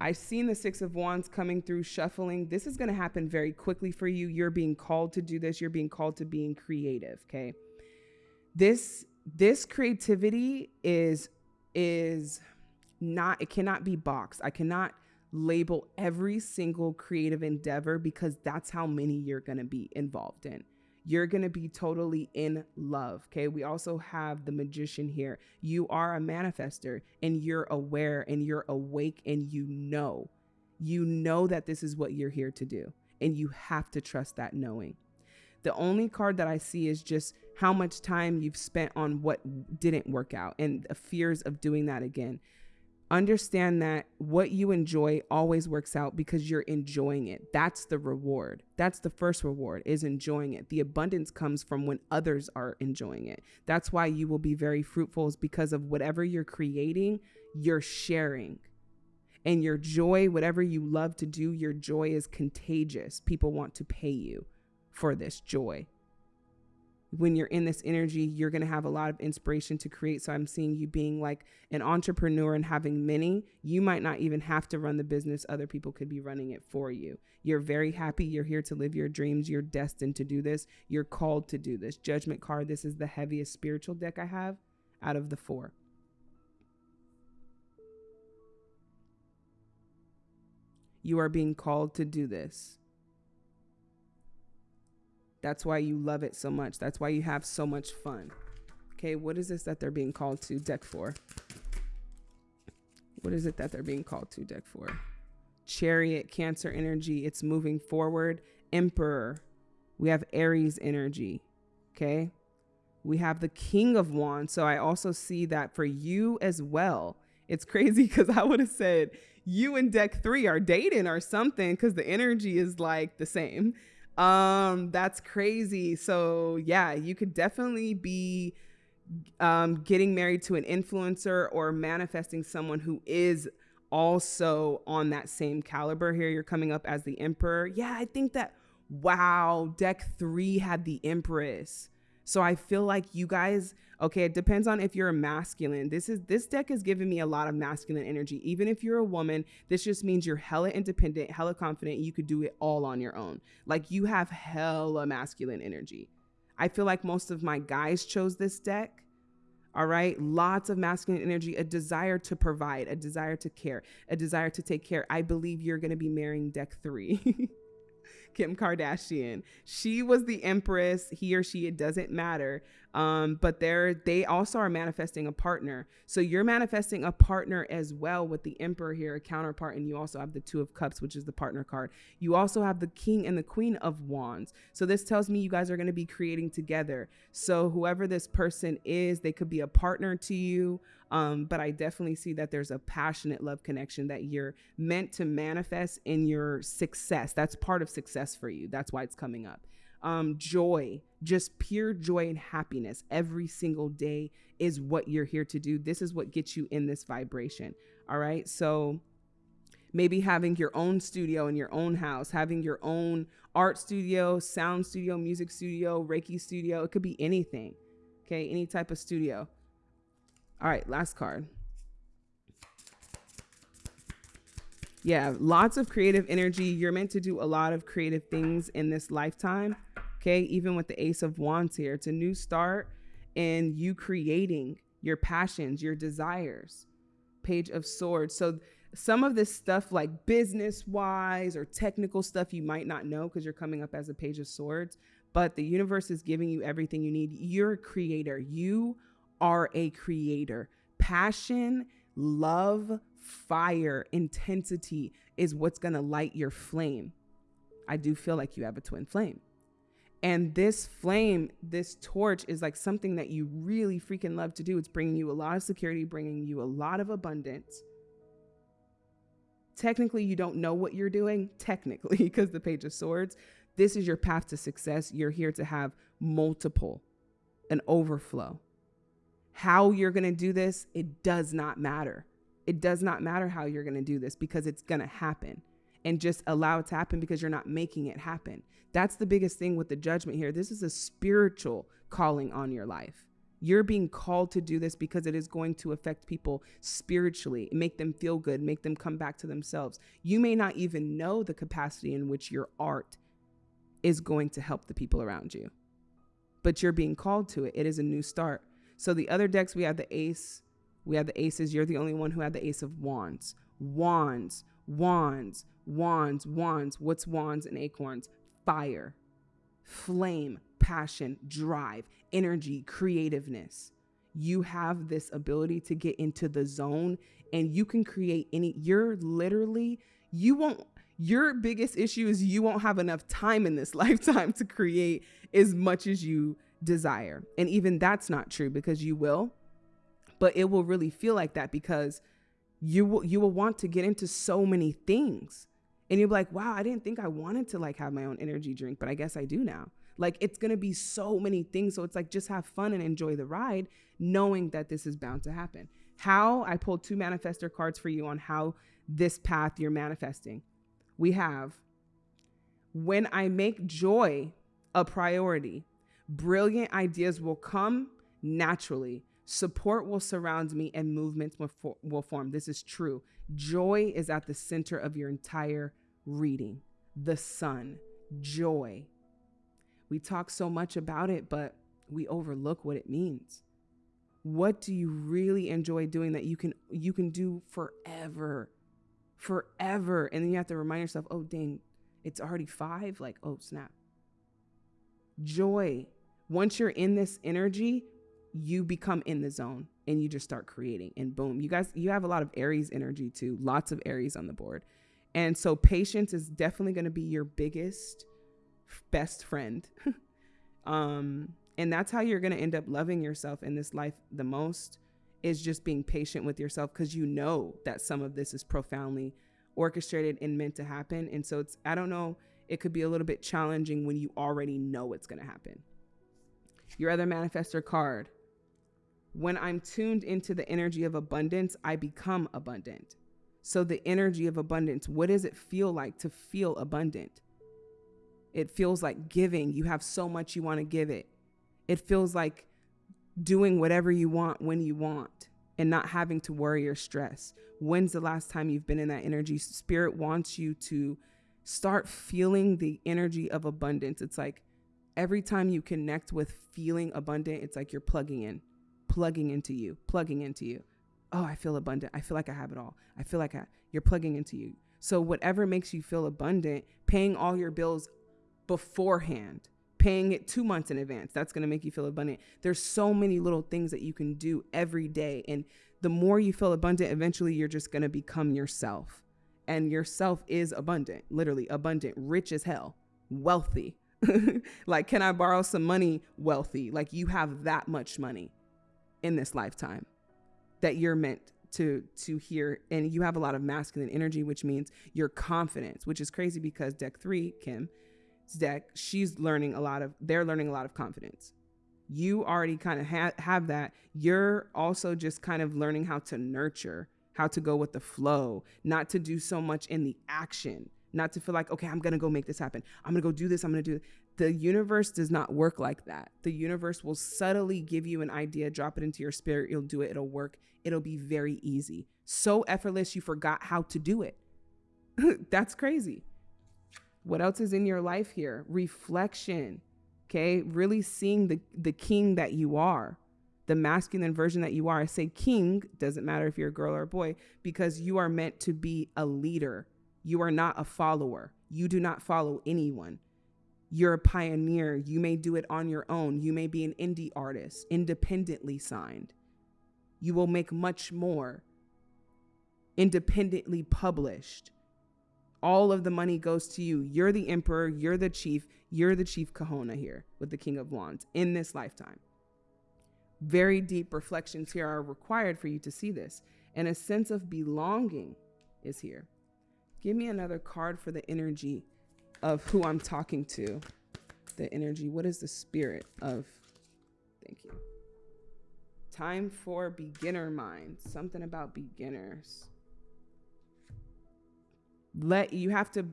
I've seen the Six of Wands coming through, shuffling. This is going to happen very quickly for you. You're being called to do this. You're being called to being creative. Okay, this this creativity is is not it cannot be boxed. I cannot label every single creative endeavor because that's how many you're going to be involved in. You're going to be totally in love. Okay. We also have the magician here. You are a manifester and you're aware and you're awake and you know, you know that this is what you're here to do. And you have to trust that knowing. The only card that I see is just how much time you've spent on what didn't work out and the fears of doing that again understand that what you enjoy always works out because you're enjoying it. That's the reward. That's the first reward is enjoying it. The abundance comes from when others are enjoying it. That's why you will be very fruitful is because of whatever you're creating, you're sharing. And your joy, whatever you love to do, your joy is contagious. People want to pay you for this joy when you're in this energy, you're going to have a lot of inspiration to create. So I'm seeing you being like an entrepreneur and having many. You might not even have to run the business, other people could be running it for you. You're very happy. You're here to live your dreams. You're destined to do this. You're called to do this. Judgment card. This is the heaviest spiritual deck I have out of the four. You are being called to do this. That's why you love it so much. That's why you have so much fun. Okay, what is this that they're being called to deck for? What is it that they're being called to deck for? Chariot, Cancer energy. It's moving forward. Emperor. We have Aries energy. Okay. We have the King of Wands. So I also see that for you as well. It's crazy because I would have said you and deck three are dating or something because the energy is like the same. Um, that's crazy. So yeah, you could definitely be um, getting married to an influencer or manifesting someone who is also on that same caliber. Here, you're coming up as the emperor. Yeah, I think that. Wow, deck three had the empress. So I feel like you guys, okay, it depends on if you're a masculine. This is this deck is giving me a lot of masculine energy. Even if you're a woman, this just means you're hella independent, hella confident, you could do it all on your own. Like you have hella masculine energy. I feel like most of my guys chose this deck. All right. Lots of masculine energy, a desire to provide, a desire to care, a desire to take care. I believe you're going to be marrying deck three. Kim Kardashian. She was the empress. He or she, it doesn't matter. Um, but they're they also are manifesting a partner. So you're manifesting a partner as well with the emperor here, a counterpart, and you also have the two of cups, which is the partner card. You also have the king and the queen of wands. So this tells me you guys are going to be creating together. So whoever this person is, they could be a partner to you. Um, but I definitely see that there's a passionate love connection that you're meant to manifest in your success. That's part of success for you. That's why it's coming up. Um, joy, just pure joy and happiness every single day is what you're here to do. This is what gets you in this vibration. All right. So maybe having your own studio in your own house, having your own art studio, sound studio, music studio, Reiki studio. It could be anything. Okay. Any type of studio. All right, last card. Yeah, lots of creative energy. You're meant to do a lot of creative things in this lifetime. Okay, even with the Ace of Wands here, it's a new start in you creating your passions, your desires. Page of Swords. So, some of this stuff, like business wise or technical stuff, you might not know because you're coming up as a Page of Swords, but the universe is giving you everything you need. You're a creator. You are a creator. Passion, love, fire, intensity is what's going to light your flame. I do feel like you have a twin flame. And this flame, this torch is like something that you really freaking love to do. It's bringing you a lot of security, bringing you a lot of abundance. Technically, you don't know what you're doing, technically, because the Page of Swords. This is your path to success. You're here to have multiple, an overflow. How you're going to do this, it does not matter. It does not matter how you're going to do this because it's going to happen. And just allow it to happen because you're not making it happen. That's the biggest thing with the judgment here. This is a spiritual calling on your life. You're being called to do this because it is going to affect people spiritually, make them feel good, make them come back to themselves. You may not even know the capacity in which your art is going to help the people around you, but you're being called to it. It is a new start. So the other decks, we have the ace, we have the aces. You're the only one who had the ace of wands. Wands, wands, wands, wands. What's wands and acorns? Fire, flame, passion, drive, energy, creativeness. You have this ability to get into the zone and you can create any, you're literally, you won't, your biggest issue is you won't have enough time in this lifetime to create as much as you desire. And even that's not true because you will, but it will really feel like that because you will you will want to get into so many things and you'll be like wow i didn't think i wanted to like have my own energy drink but i guess i do now. Like it's to be so many things. So it's like just have fun and enjoy the ride knowing that this is bound to happen. How i pulled two manifestor cards for you on how this path you're manifesting. We have when i make joy a priority brilliant ideas will come naturally. Support will surround me and movements will, for, will form. This is true. Joy is at the center of your entire reading. The sun, joy. We talk so much about it, but we overlook what it means. What do you really enjoy doing that you can you can do forever? Forever. And then you have to remind yourself, "Oh dang, it's already 5." Like, "Oh, snap." Joy. Once you're in this energy, you become in the zone and you just start creating and boom you guys you have a lot of aries energy too lots of aries on the board. And so patience is definitely going to be your biggest best friend. Um and that's how you're going to end up loving yourself in this life the most is just being patient with yourself because you know that some of this is profoundly orchestrated and meant to happen. And so it's i don't know it could be a little bit challenging when you already know it's going to happen. Your other manifestor card when I'm tuned into the energy of abundance, I become abundant. So, the energy of abundance, what does it feel like to feel abundant? It feels like giving. You have so much you want to give it. It feels like doing whatever you want when you want and not having to worry or stress. When's the last time you've been in that energy? Spirit wants you to start feeling the energy of abundance. It's like every time you connect with feeling abundant, it's like you're plugging in plugging into you, plugging into you. Oh, I feel abundant. I feel like I have it all. I feel like I, you're plugging into you. So, whatever makes you feel abundant, paying all your bills beforehand, paying it two months in advance, that's going to make you feel abundant. There's so many little things that you can do every day. And the more you feel abundant, eventually you're just going to become yourself. And yourself is abundant, literally abundant, rich as hell, wealthy. like, can I borrow some money? Wealthy. Like, you have that much money in this lifetime that you're meant to to hear. And you have a lot of masculine energy which means your confidence which is crazy because deck 3 Kim deck she's learning a lot of they're learning a lot of confidence. You already kind of ha- have that. You're also just kind of learning how to nurture how to go with the flow not to do so much in the action not to feel like okay i'm gonna go make this happen. I'm gonna go do this. I'm gonna do the universe does not work like that. The universe will subtly give you an idea, drop it into your spirit, you'll do it, it'll work, it'll be very easy. So effortless, you forgot how to do it. That's crazy. What else is in your life here? Reflection. Okay, really seeing the the king that you are, the masculine version that you are. I say king, doesn't matter if you're a girl or a boy, because you are meant to be a leader. You are not a follower. You do not follow anyone you're a pioneer. You may do it on your own. You may be an indie artist, independently signed. You will make much more independently published. All of the money goes to you. You're the emperor, you're the chief, you're the chief kahuna here with the king of wands in this lifetime. Very deep reflections here are required for you to see this. And a sense of belonging is here. Give me another card for the energy of who I'm talking to, the energy. What is the spirit of? Thank you. Time for beginner mind. Something about beginners. Let you have to,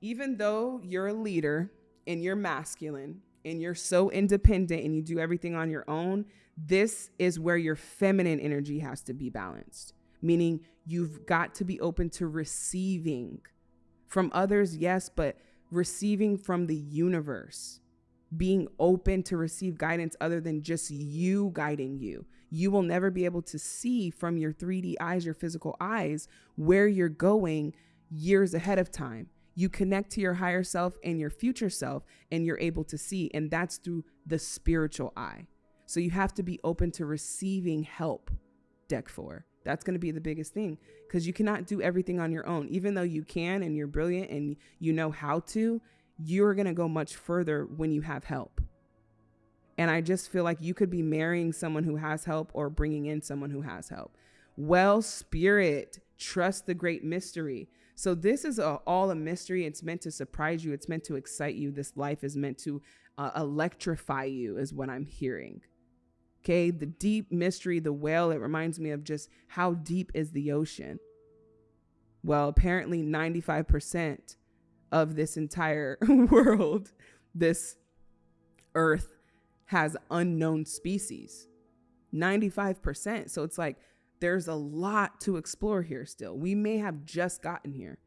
even though you're a leader and you're masculine and you're so independent and you do everything on your own, this is where your feminine energy has to be balanced. Meaning you've got to be open to receiving from others, yes, but receiving from the universe, being open to receive guidance other than just you guiding you. You will never be able to see from your 3D eyes, your physical eyes, where you're going years ahead of time. You connect to your higher self and your future self, and you're able to see, and that's through the spiritual eye. So you have to be open to receiving help, deck four. That's going to be the biggest thing because you cannot do everything on your own. Even though you can and you're brilliant and you know how to, you're going to go much further when you have help. And I just feel like you could be marrying someone who has help or bringing in someone who has help. Well, spirit, Trust the great mystery. So this is a, all a mystery. It's meant to surprise you. It's meant to excite you. This life is meant to uh, electrify you, is what I'm hearing. Okay, the deep mystery, the whale, it reminds me of just how deep is the ocean. Well, apparently 95% of this entire world, this earth, has unknown species. 95%. So it's like there's a lot to explore here still. We may have just gotten here.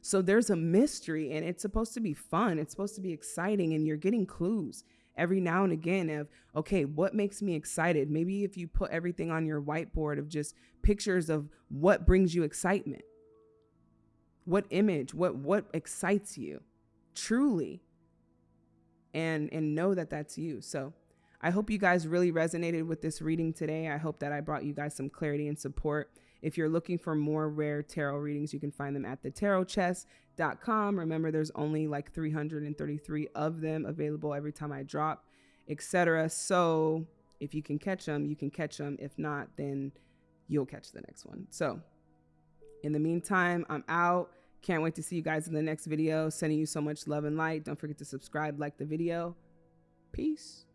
So there's a mystery and it's supposed to be fun. It's supposed to be exciting and you're getting clues every now and again of okay, what makes me excited? Maybe if you put everything on your whiteboard of just pictures of what brings you excitement. What image, what what excites you truly? And and know that that's you. So I hope you guys really resonated with this reading today. I hope that I brought you guys some clarity and support. If you're looking for more rare tarot readings, you can find them at thetarotchest.com. Remember, there's only like 333 of them available every time I drop, etc. So if you can catch them, you can catch them. If not, then you'll catch the next one. So in the meantime, I'm out. Can't wait to see you guys in the next video. Sending you so much love and light. Don't forget to subscribe, like the video. Peace.